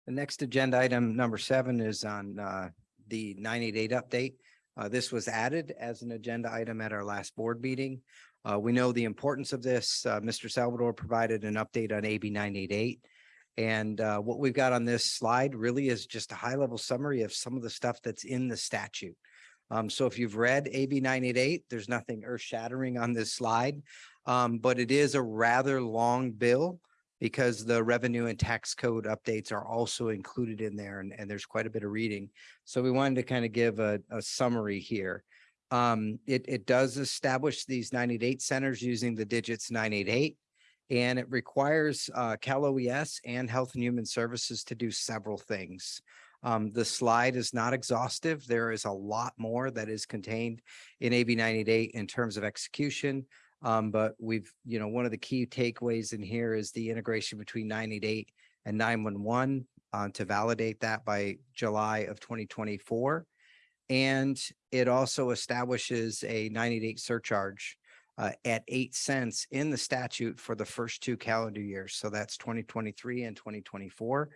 The next agenda item, number seven, is on uh, the nine eight eight update. Uh, This was added as an agenda item at our last board meeting. Uh, We know the importance of this. Uh, Mr. Salvador provided an update on AB nine eight eight. And uh, what we've got on this slide really is just a high level summary of some of the stuff that's in the statute. Um, So if you've read AB nine eight eight, there's nothing earth shattering on this slide. Um, But it is a rather long bill because the revenue and tax code updates are also included in there and, and there's quite a bit of reading. So we wanted to kind of give a, a summary here. Um, it, it does establish these ninety-eight centers using the digits nine eight eight. And it requires, uh, Cal OES and Health and Human Services to do several things. Um, the slide is not exhaustive. There is a lot more that is contained in AB ninety-eight in terms of execution. Um, but we've, you know, one of the key takeaways in here is the integration between ninety-eight and nine-one-one uh, to validate that by July of twenty twenty-four. And it also establishes a ninety-eight surcharge uh, at eight cents in the statute for the first two calendar years. So that's twenty twenty-three and twenty twenty-four.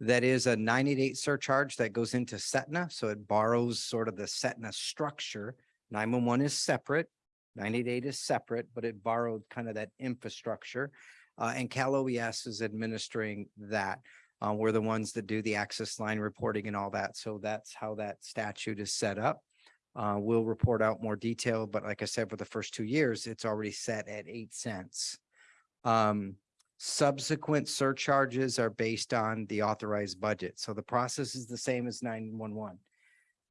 That is a ninety-eight surcharge that goes into Setna, so it borrows sort of the Setna structure. Nine-one-one is separate, ninety-eight is separate, but it borrowed kind of that infrastructure. Uh, and Cal OES is administering that. Uh, we're the ones that do the access line reporting and all that. So that's how that statute is set up. Uh, we'll report out more detail, but like I said, for the first two years, it's already set at eight cents. Um, subsequent surcharges are based on the authorized budget. So the process is the same as nine one one.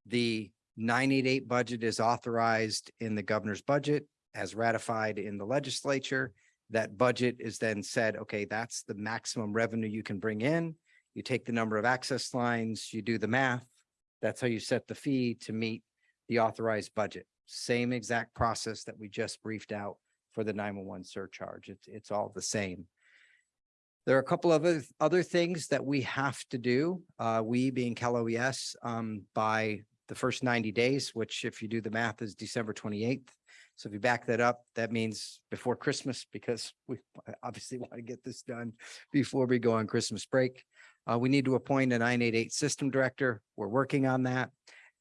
The nine eight eight budget is authorized in the governor's budget as ratified in the legislature. That budget is then said, okay, that's the maximum revenue you can bring in. You take the number of access lines, you do the math. That's how you set the fee to meet the authorized budget. Same exact process that we just briefed out for the nine-one-one surcharge. It's, it's all the same. There are a couple of other, other things that we have to do, uh, we being Cal OES, um, by the first ninety days, which if you do the math is December twenty-eighth. So if you back that up, that means before Christmas, because we obviously want to get this done before we go on Christmas break. Uh, we need to appoint a nine eight eight system director. We're working on that.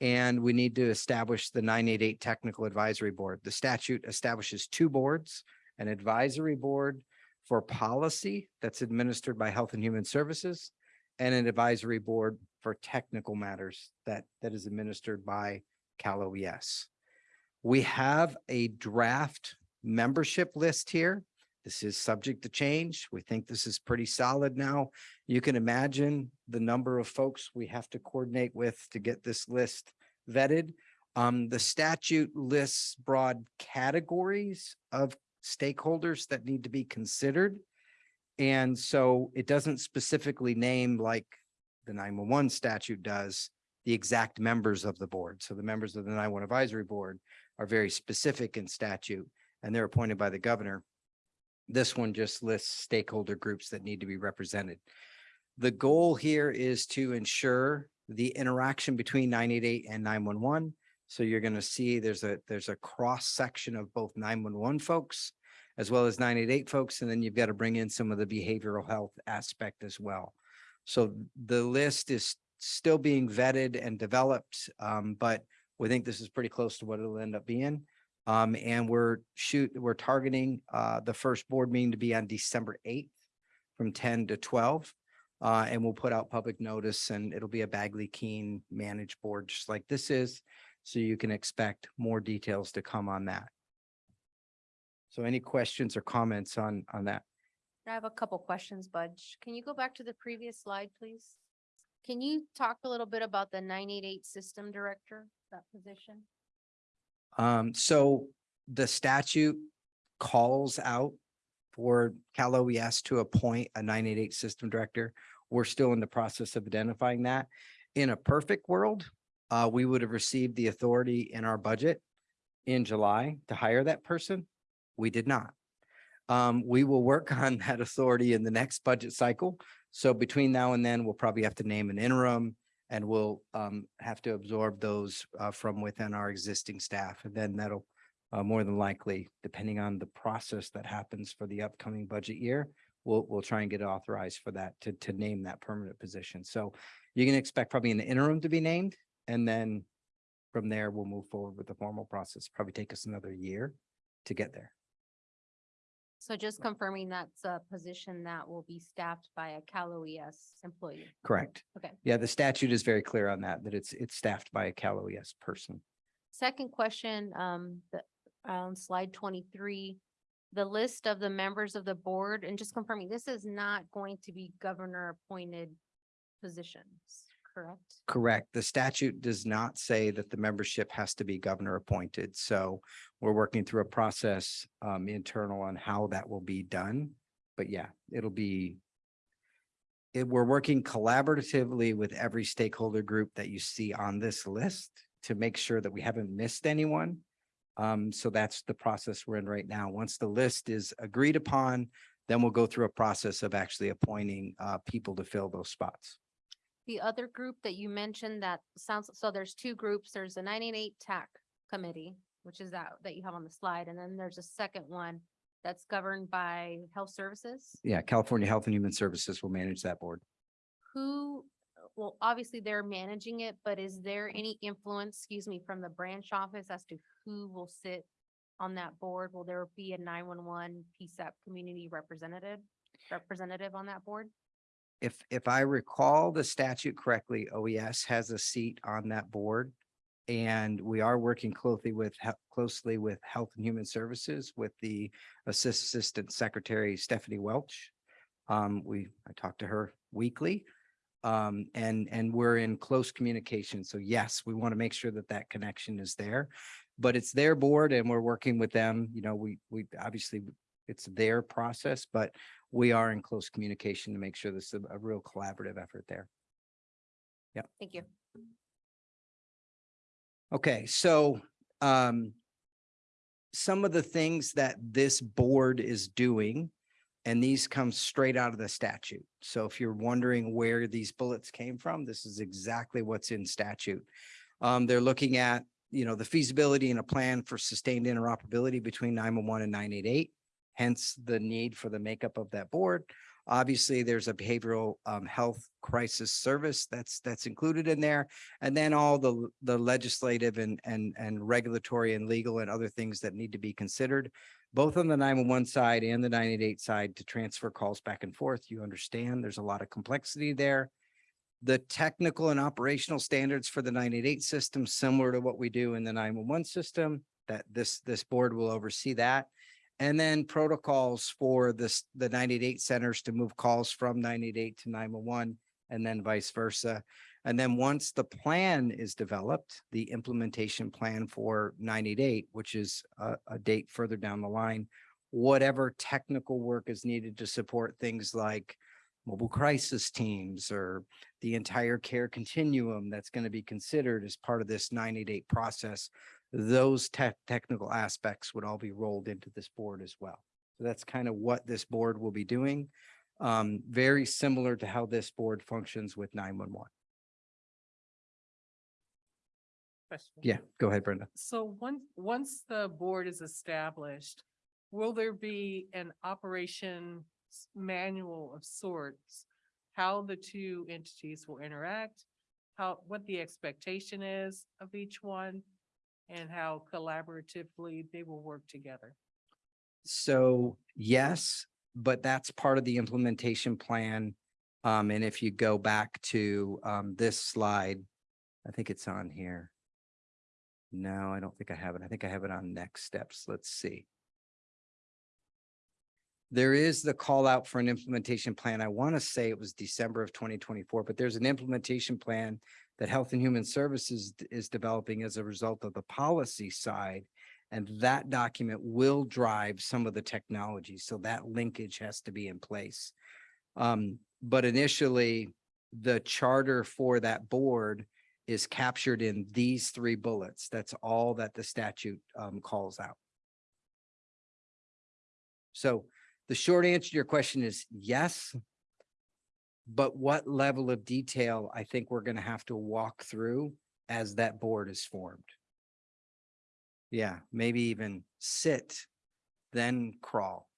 And we need to establish the nine eight eight Technical Advisory Board. The statute establishes two boards, an advisory board for policy that's administered by Health and Human Services and an advisory board for technical matters that, that is administered by Cal OES. We have a draft membership list here. This is subject to change. We think this is pretty solid now. You can imagine the number of folks we have to coordinate with to get this list vetted. Um, the statute lists broad categories of stakeholders that need to be considered. And so it doesn't specifically name like the nine-one-one statute does, the exact members of the board. So the members of the nine-one advisory board are very specific in statute and they're appointed by the governor. This one just lists stakeholder groups that need to be represented. The goal here is to ensure the interaction between nine eight eight and nine one one. So you're gonna see there's a, there's a cross section of both nine one one folks as well as nine eight eight folks, and then you've got to bring in some of the behavioral health aspect as well. So the list is still being vetted and developed, um, but we think this is pretty close to what it'll end up being. Um, and we're shoot, we're targeting, uh, the first board meeting to be on December eighth from ten to twelve. Uh, and we'll put out public notice and it'll be a Bagley Keene managed board, just like this is. So you can expect more details to come on that. So any questions or comments on, on that? I have a couple questions, Budge. Can you go back to the previous slide, please? Can you talk a little bit about the nine eight eight system director, that position? Um, so the statute calls out for Cal OES to appoint a nine eight eight system director. We're still in the process of identifying that. In a perfect world, uh, we would have received the authority in our budget in July to hire that person. We did not. Um, we will work on that authority in the next budget cycle. So between now and then, we'll probably have to name an interim and we'll um have to absorb those uh from within our existing staff. And then that'll uh more than likely, depending on the process that happens for the upcoming budget year, we'll we'll try and get authorized for that to to name that permanent position. So you can expect probably an interim to be named and then from there, we'll move forward with the formal process. Probably take us another year to get there. So just confirming that's a position that will be staffed by a Cal OES employee. Correct. Okay. Yeah, the statute is very clear on that, that it's it's staffed by a Cal OES person. Second question, um, the, on slide twenty-three, the list of the members of the board, and just confirming, this is not going to be governor appointed positions, correct? Correct. The statute does not say that the membership has to be governor appointed. So we're working through a process um internal on how that will be done. But yeah, it'll be it, we're working collaboratively with every stakeholder group that you see on this list to make sure that we haven't missed anyone. Um, so that's the process we're in right now. Once the list is agreed upon, then we'll go through a process of actually appointing, uh, people to fill those spots. The other group that you mentioned that sounds, so there's two groups. There's the nine eight eight TAC committee, which is that, that you have on the slide. And then there's a second one that's governed by health services. Yeah, California Health and Human Services will manage that board. Who, well, obviously they're managing it, but is there any influence, excuse me, from the branch office as to who will sit on that board? Will there be a nine-one-one PSAP community representative, representative on that board? If, if I recall the statute correctly, OES has a seat on that board. And we are working closely with, closely with Health and Human Services with the Assistant Secretary Stephanie Welch. Um, we, I talk to her weekly. Um, and, and we're in close communication. So yes, we want to make sure that that connection is there. But it's their board and we're working with them, you know, we, we, obviously, it's their process, but we are in close communication to make sure this is a, a real collaborative effort there. Yeah. Thank you. Okay, so um some of the things that this board is doing, and these come straight out of the statute. So if you're wondering where these bullets came from, this is exactly what's in statute. Um, they're looking at, you know, the feasibility and a plan for sustained interoperability between nine one one and nine eight eight. Hence the need for the makeup of that board. Obviously, there's a behavioral um health crisis service that's that's included in there. And then all the the legislative and and and regulatory and legal and other things that need to be considered. Both on the nine one one side and the nine eight eight side to transfer calls back and forth. You understand there's a lot of complexity there. The technical and operational standards for the nine eight eight system, similar to what we do in the nine one one system, that this this board will oversee that. And then protocols for this, the nine eight eight centers to move calls from nine eight eight to nine one one and then vice versa. And then once the plan is developed, the implementation plan for nine eight eight, which is a, a date further down the line, whatever technical work is needed to support things like mobile crisis teams or the entire care continuum that's going to be considered as part of this nine eight eight process those tech, technical aspects would all be rolled into this board as well. So that's kind of what this board will be doing. Um, very similar to how this board functions with nine one one. Question. Yeah, go ahead, Brenda. So once, once the board is established, will there be an operation manual of sorts? How the two entities will interact, how, what the expectation is of each one? And how collaboratively they will work together? So yes, but that's part of the implementation plan. Um, and if you go back to, um, this slide, I think it's on here. No, I don't think I have it. I think I have it on next steps. Let's see. There is the call out for an implementation plan. I want to say it was December of twenty twenty-four, but there's an implementation plan that Health and Human Services is developing as a result of the policy side. And that document will drive some of the technology. So that linkage has to be in place. Um, but initially, the charter for that board is captured in these three bullets. That's all that the statute um calls out. So the short answer to your question is yes. But what level of detail I think we're gonna have to walk through as that board is formed. Yeah, maybe even sit, then crawl,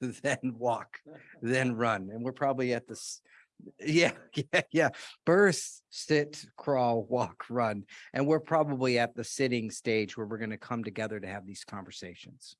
then walk, then run. And we're probably at this, yeah, yeah, yeah. Birth, sit, crawl, walk, run. And we're probably at the sitting stage where we're going to come together to have these conversations.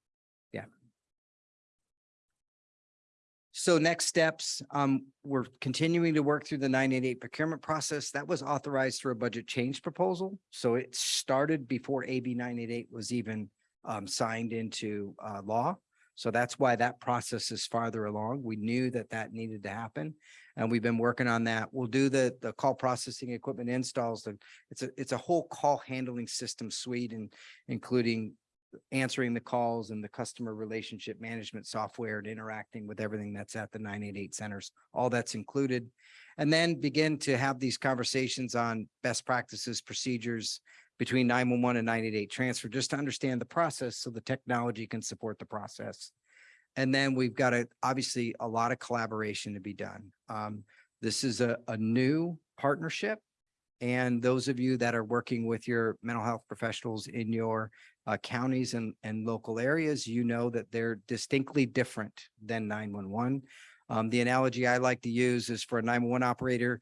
So next steps, um, we're continuing to work through the nine eight eight procurement process. That was authorized through a budget change proposal. So it started before AB nine eight eight was even um, signed into uh, law. So that's why that process is farther along. We knew that that needed to happen. And we've been working on that. We'll do the, the call processing equipment installs. The It's a, it's a whole call handling system suite and including answering the calls and the customer relationship management software and interacting with everything that's at the nine eight eight centers. All that's included. And then begin to have these conversations on best practices, procedures between nine one one and nine eight eight transfer, just to understand the process so the technology can support the process. And then we've got a, obviously, a lot of collaboration to be done. Um, this is a, a new partnership. And those of you that are working with your mental health professionals in your uh, counties and, and local areas, you know that they're distinctly different than nine one one. Um, the analogy I like to use is for a nine one one operator,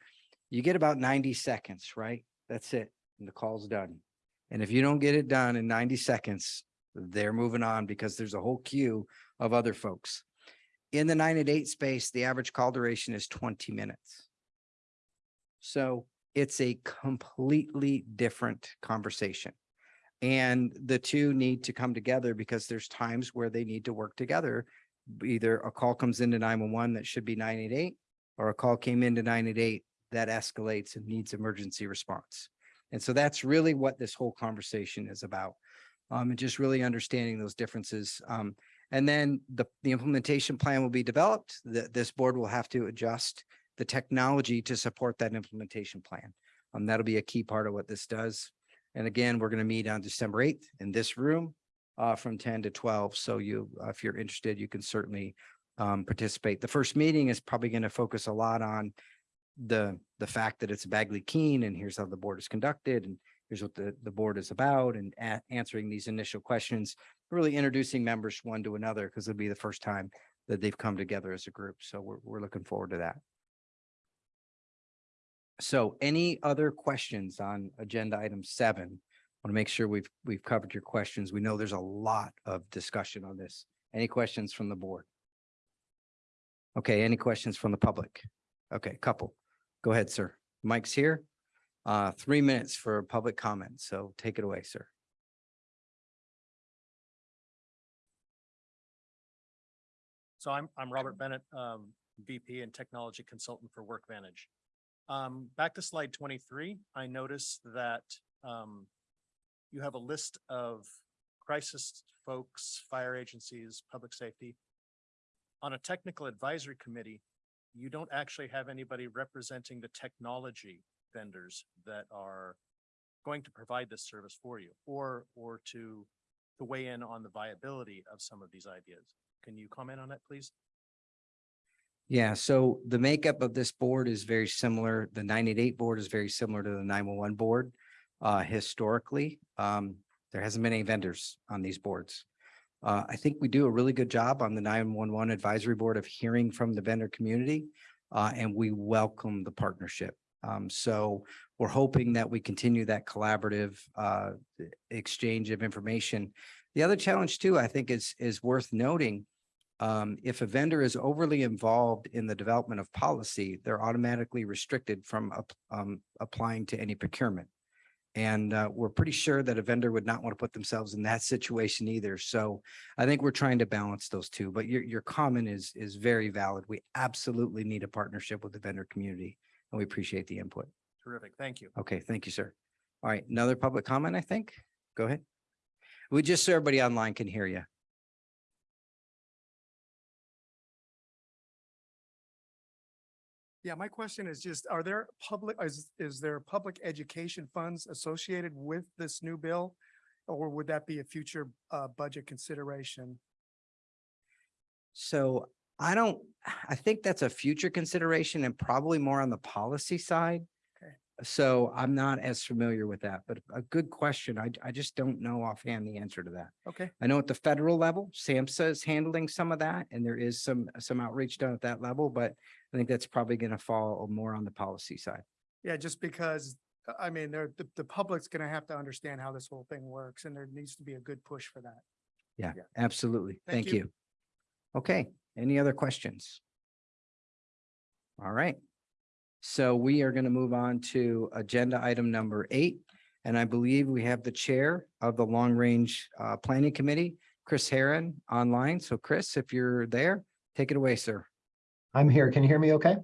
you get about ninety seconds, right? That's it, and the call's done. And if you don't get it done in ninety seconds, they're moving on because there's a whole queue of other folks. In the nine and eight space, the average call duration is twenty minutes. So it's a completely different conversation. And the two need to come together because there's times where they need to work together. Either a call comes into nine one one that should be nine eight eight, or a call came into nine eight eight that escalates and needs emergency response. And so that's really what this whole conversation is about. Um, and just really understanding those differences. Um, and then the, the implementation plan will be developed. That this board will have to adjust the technology to support that implementation plan. Um, that'll be a key part of what this does. And again, we're going to meet on December eighth in this room uh, from ten to twelve. So you, uh, if you're interested, you can certainly um, participate. The first meeting is probably going to focus a lot on the, the fact that it's Bagley Keene and here's how the board is conducted and here's what the, the board is about and answering these initial questions, really introducing members one to another because it'll be the first time that they've come together as a group. So we're, we're looking forward to that. So any other questions on agenda item seven? I Want to make sure we've, we've covered your questions. We know there's a lot of discussion on this. Any questions from the board? Okay, any questions from the public? Okay, couple. Go ahead, sir. Mike's here. Uh, three minutes for public comment, so take it away, sir. So I'm, I'm Robert Bennett, um, VP and Technology Consultant for WorkVantage. Um, back to slide twenty-three, I notice that, um, you have a list of crisis folks, fire agencies, public safety. On a technical advisory committee, you don't actually have anybody representing the technology vendors that are going to provide this service for you or, or to, to weigh in on the viability of some of these ideas. Can you comment on that, please? Yeah, so the makeup of this board is very similar. The nine eight eight board is very similar to the nine one one board. Uh, historically, um, there hasn't been any vendors on these boards. Uh, I think we do a really good job on the nine one one advisory board of hearing from the vendor community. Uh, and we welcome the partnership. Um, so we're hoping that we continue that collaborative, uh, exchange of information. The other challenge too, I think is, is worth noting um, if a vendor is overly involved in the development of policy, they're automatically restricted from um, applying to any procurement. And uh, we're pretty sure that a vendor would not want to put themselves in that situation either. So I think we're trying to balance those two, but your, your comment is, is very valid. We absolutely need a partnership with the vendor community and we appreciate the input. Terrific, thank you. Okay, thank you, sir. All right, another public comment, I think. Go ahead. We just so everybody online can hear you. Yeah, my question is just, are there public, is, is there public education funds associated with this new bill? Or would that be a future, uh, budget consideration? So I don't, I think that's a future consideration and probably more on the policy side. So I'm not as familiar with that, but a good question. I, I just don't know offhand the answer to that. Okay, I know at the federal level, SAMHSA is handling some of that and there is some, some outreach done at that level, but I think that's probably going to fall more on the policy side. yeah, just because, uh, I mean, there, the, the public's gonna have to understand how this whole thing works and there needs to be a good push for that. Yeah, Yeah. absolutely. Thank Thank you. you. Okay, any other questions? All right. So we are going to move on to agenda item number eight. And I believe we have the chair of the Long Range uh, Planning Committee, Chris Heron, online. So Chris, if you're there, take it away, sir. I'm here. Can you hear me okay?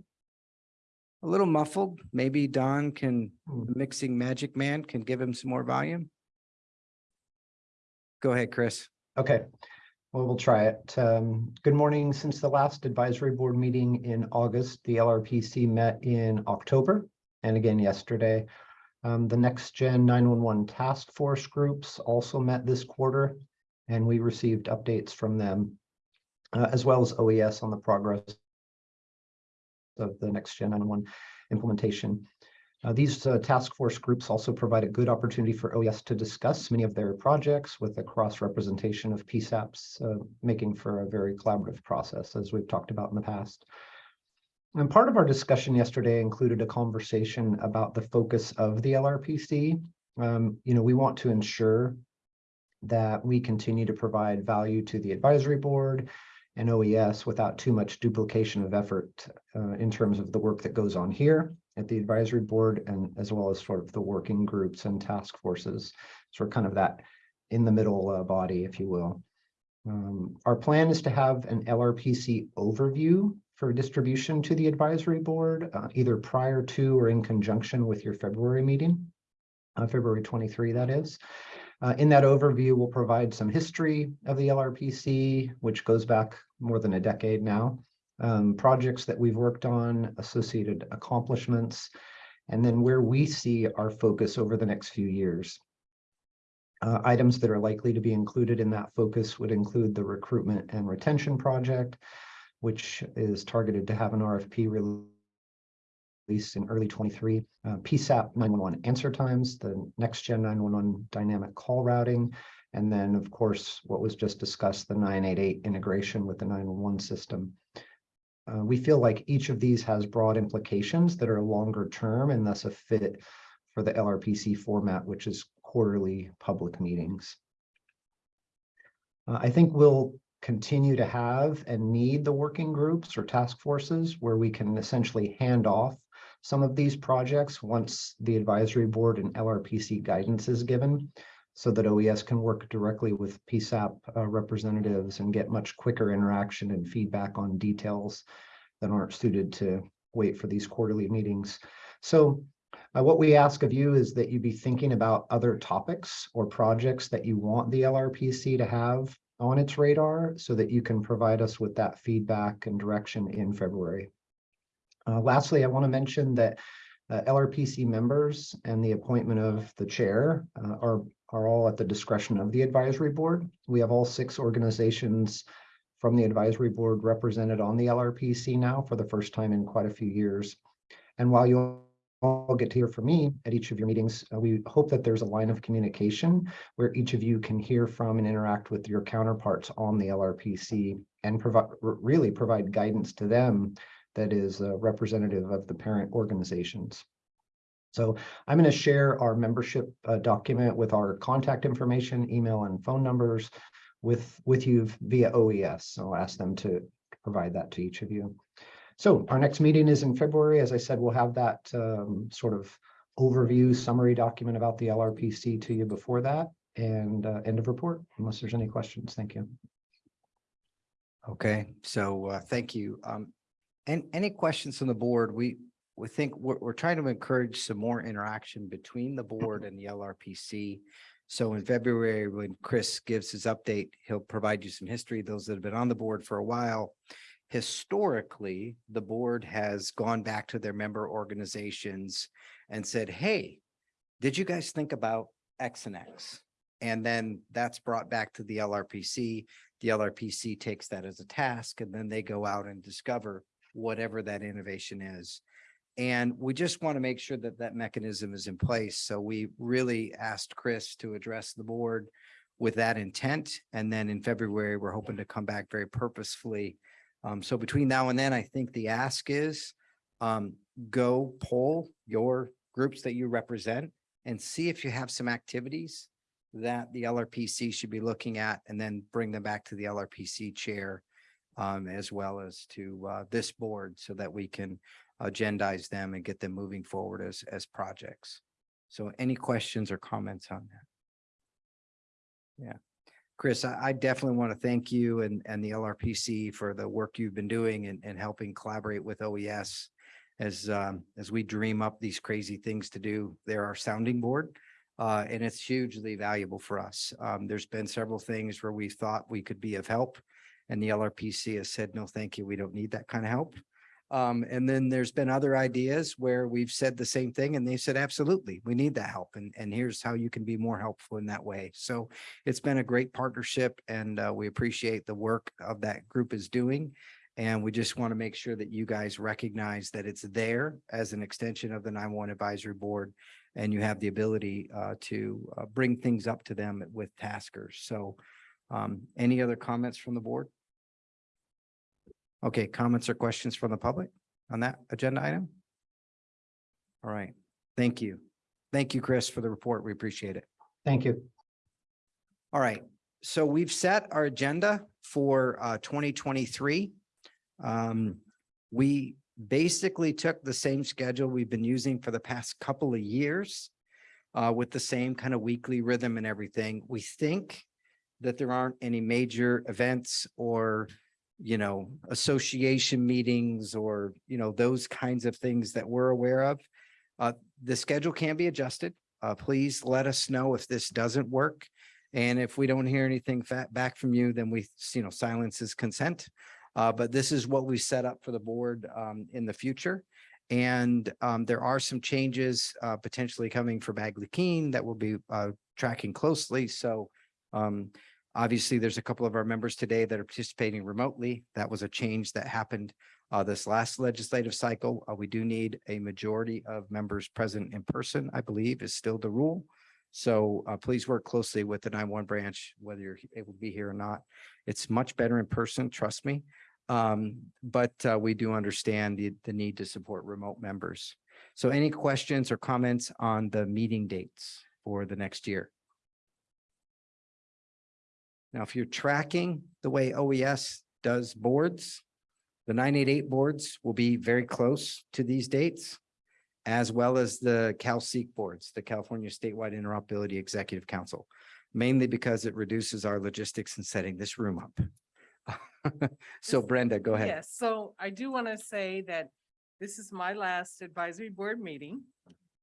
A little muffled. Maybe Don can, Hmm. mixing magic man can give him some more volume. Go ahead, Chris. Okay, well, we'll try it. Um, good morning. Since the last advisory board meeting in August, the LRPC met in October and again yesterday. Um, the next gen nine-one-one task force groups also met this quarter and we received updates from them uh, as well as OES on the progress of the next gen nine-one implementation. Uh, these uh, task force groups also provide a good opportunity for OES to discuss many of their projects with a cross representation of PSAPs, uh, making for a very collaborative process, as we've talked about in the past. And part of our discussion yesterday included a conversation about the focus of the LRPC. Um, you know, we want to ensure that we continue to provide value to the advisory board and OES without too much duplication of effort uh, in terms of the work that goes on here at the advisory board and as well as sort of the working groups and task forces. Sort of kind of that in the middle uh, body, if you will. Um, our plan is to have an LRPC overview for distribution to the advisory board, uh, either prior to or in conjunction with your February meeting, uh, February 23, that is. Uh, in that overview, we'll provide some history of the LRPC, which goes back more than a decade now um, projects that we've worked on, associated accomplishments, and then where we see our focus over the next few years. Uh, items that are likely to be included in that focus would include the recruitment and retention project, which is targeted to have an RFP released in early 23, uh, PSAP 911 answer times, the next gen 911 dynamic call routing, and then, of course, what was just discussed, the 988 integration with the 911 system. Uh, we feel like each of these has broad implications that are longer term and thus a fit for the LRPC format, which is quarterly public meetings. Uh, I think we'll continue to have and need the working groups or task forces where we can essentially hand off some of these projects once the advisory board and LRPC guidance is given so that OES can work directly with PSAP uh, representatives and get much quicker interaction and feedback on details that aren't suited to wait for these quarterly meetings. So uh, what we ask of you is that you be thinking about other topics or projects that you want the LRPC to have on its radar so that you can provide us with that feedback and direction in February. Uh, lastly, I want to mention that uh, LRPC members and the appointment of the chair uh, are are all at the discretion of the advisory board. We have all six organizations from the advisory board represented on the LRPC now for the first time in quite a few years. And while you'll all get to hear from me at each of your meetings, uh, we hope that there's a line of communication where each of you can hear from and interact with your counterparts on the LRPC and provide really provide guidance to them that is uh, representative of the parent organizations. So I'm going to share our membership uh, document with our contact information, email and phone numbers with, with you via OES. So I'll ask them to provide that to each of you. So our next meeting is in February. As I said, we'll have that um, sort of overview summary document about the LRPC to you before that and uh, end of report, unless there's any questions. Thank you. Okay, so uh, thank you. Um, and any questions from the board? We, we think we're, we're trying to encourage some more interaction between the board mm-hmm. and the LRPC. So in February, when Chris gives his update, he'll provide you some history, those that have been on the board for a while. Historically, the board has gone back to their member organizations and said, hey, did you guys think about X and X? And then that's brought back to the LRPC. The LRPC takes that as a task and then they go out and discover whatever that innovation is. And we just want to make sure that that mechanism is in place. So we really asked Chris to address the board with that intent. And then in February, we're hoping to come back very purposefully. Um, so between now and then, I think the ask is um, go poll your groups that you represent and see if you have some activities that the LRPC should be looking at and then bring them back to the LRPC chair um, as well as to uh, this board so that we can agendize them and get them moving forward as, as projects. So any questions or comments on that? Yeah. Chris, I, I definitely want to thank you and, and the LRPC for the work you've been doing and, and helping collaborate with OES as, um, as we dream up these crazy things to do. They're our sounding board. Uh, and it's hugely valuable for us. Um, there's been several things where we thought we could be of help. And the LRPC has said, no, thank you. We don't need that kind of help. Um, and then there's been other ideas where we've said the same thing and they said, absolutely, we need that help. And, and here's how you can be more helpful in that way. So it's been a great partnership and, uh, we appreciate the work of that group is doing. And we just want to make sure that you guys recognize that it's there as an extension of the nine-one advisory board. And you have the ability, uh, to, uh, bring things up to them with taskers. So, um, any other comments from the board? Okay, comments or questions from the public on that agenda item? All right, thank you. Thank you, Chris, for the report. We appreciate it. Thank you. All right, so we've set our agenda for uh twenty twenty-three. Um, we basically took the same schedule we've been using for the past couple of years. Uh, with the same kind of weekly rhythm and everything. We think that there aren't any major events or you know, association meetings or, you know, those kinds of things that we're aware of. Uh, the schedule can be adjusted. Uh, please let us know if this doesn't work. And if we don't hear anything back from you, then we, you know, silence is consent. Uh, but this is what we set up for the board, um, in the future. And, um, there are some changes, uh, potentially coming for Bagley that we'll be, uh, tracking closely. So, um, Obviously, there's a couple of our members today that are participating remotely. That was a change that happened uh, this last legislative cycle. Uh, we do need a majority of members present in person, I believe is still the rule. So uh, please work closely with the nine-one branch, whether you're able to be here or not. It's much better in person, trust me. Um, but uh, we do understand the, the need to support remote members. So any questions or comments on the meeting dates for the next year? Now, if you're tracking the way OES does boards, the nine eight eight boards will be very close to these dates, as well as the CalSIEC boards, the California Statewide Interoperability Executive Council, mainly because it reduces our logistics in setting this room up. So Brenda, go ahead. Yes, so I do want to say that this is my last advisory board meeting.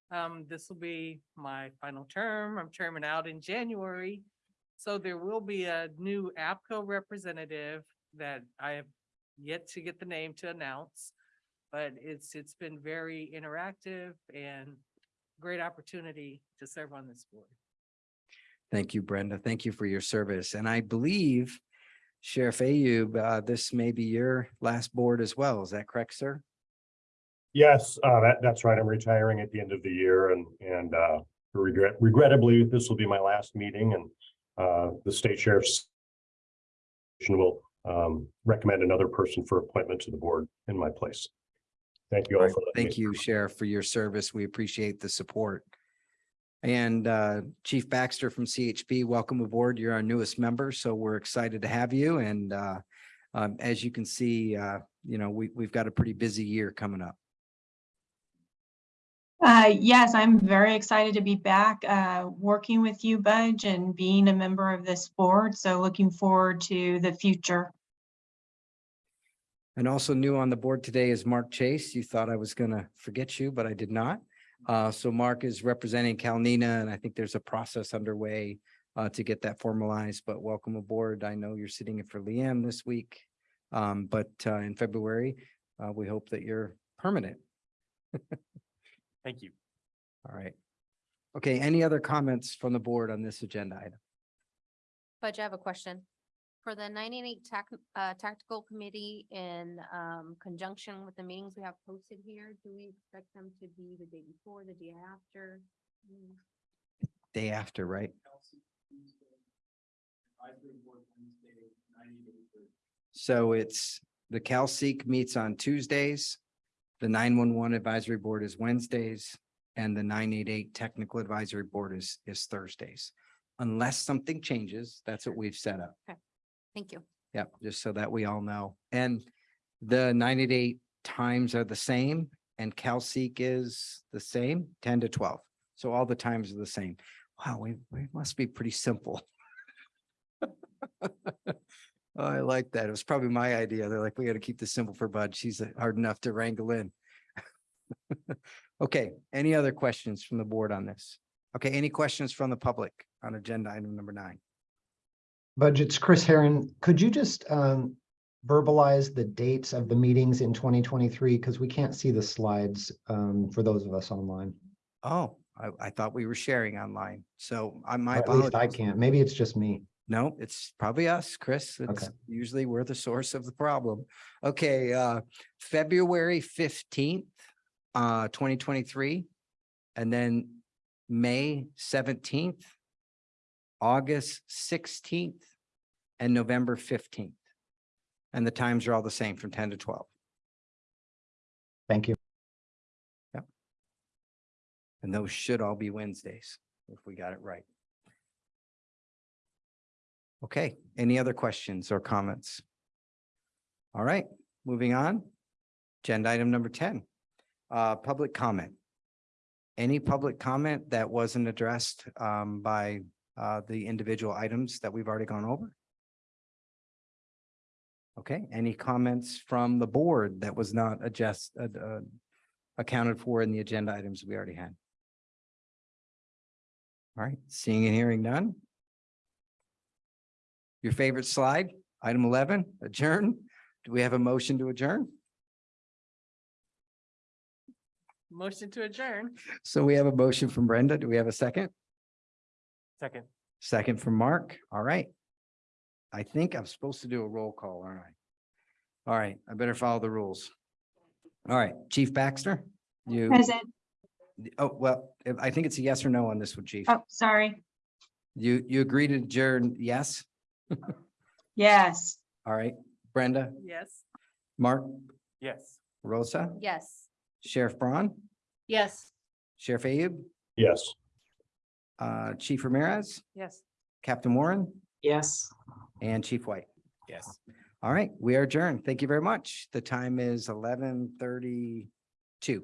Um, this will be my final term. I'm terming out in January. So there will be a new APCO representative that I have yet to get the name to announce. But it's, it's been very interactive and great opportunity to serve on this board. Thank you, Brenda. Thank you for your service. And I believe Sheriff Ayub, uh, this may be your last board as well. Is that correct, sir? Yes, uh, that, that's right. I'm retiring at the end of the year and, and, uh, regret, regrettably, this will be my last meeting and, the state sheriff's will, um, recommend another person for appointment to the board in my place. Thank you all Right. for. letting me Thank you, Sheriff, for your service. We appreciate the support. And uh, Chief Baxter from CHP, welcome aboard. You're our newest member, so we're excited to have you. And uh, um, as you can see, uh, you know, we, we've got a pretty busy year coming up. Uh, yes, I'm very excited to be back, uh, working with you, Budge, and being a member of this board. So looking forward to the future. And also new on the board today is Mark Chase. You thought I was gonna forget you, but I did not. Uh, so Mark is representing CalNENA, and I think there's a process underway uh, to get that formalized, but welcome aboard. I know you're sitting in for Liam this week. Um, but uh, in February, we hope that you're permanent. Thank you. All right. Okay, any other comments from the board on this agenda item? Budge, I have a question. For the ninety-eight tac, uh, tactical committee in, um, conjunction with the meetings we have posted here, do we expect them to be the day before, the day after? Mm, Day after, right? So it's, the CalSIEC meets on Tuesdays. The nine-one-one advisory board is Wednesdays and the nine-eight-eight technical advisory board is, is Thursdays. Unless something changes, that's what we've set up. Okay. Thank you. Yep, just so that we all know. And the nine-eight-eight times are the same and CalSIEC is the same, ten to twelve. So all the times are the same. Wow, we, we must be pretty simple. Oh, I like that. It was probably my idea. They're like, we got to keep this simple for Bud. She's uh, hard enough to wrangle in. Okay, any other questions from the board on this? Okay, any questions from the public on agenda item number nine? Budgets, Chris Heron, could you just um verbalize the dates of the meetings in twenty twenty-three? Because we can't see the slides um for those of us online. Oh, I, I thought we were sharing online. So I, my Or At least I can't. Maybe it's just me. No, it's probably us, Chris. It's usually we're the source of the problem. Okay, uh, February fifteenth, uh, twenty twenty-three. And then May seventeenth, August sixteenth, and November fifteenth. And the times are all the same from ten to twelve. Thank you. Yep. And those should all be Wednesdays, if we got it right. Okay, any other questions or comments? All right, moving on. Agenda item number ten, uh, public comment. Any public comment that wasn't addressed, um, by, uh, the individual items that we've already gone over? Okay, any comments from the board that was not adjust, uh, uh, accounted for in the agenda items we already had? All right, seeing and hearing none. Your favorite slide, item eleven, adjourn. Do we have a motion to adjourn? Motion to adjourn. So we have a motion from Brenda. Do we have a second? Second. Second from Mark. All right. I think I'm supposed to do a roll call, aren't I? All right, I better follow the rules. All right, Chief Baxter, you, Present. oh, well, I think it's a yes or no on this one, Chief. Oh, sorry. You, you agree to adjourn, yes? Yes. All right, Brenda, Yes. Mark, Yes. Rosa, Yes. Sheriff Braun, Yes. Sheriff Ayub, Yes. uh, Chief Ramirez, Yes. Captain Warren, Yes. and Chief White. Yes. All right, we are adjourned. Thank you very much. The time is eleven thirty-two.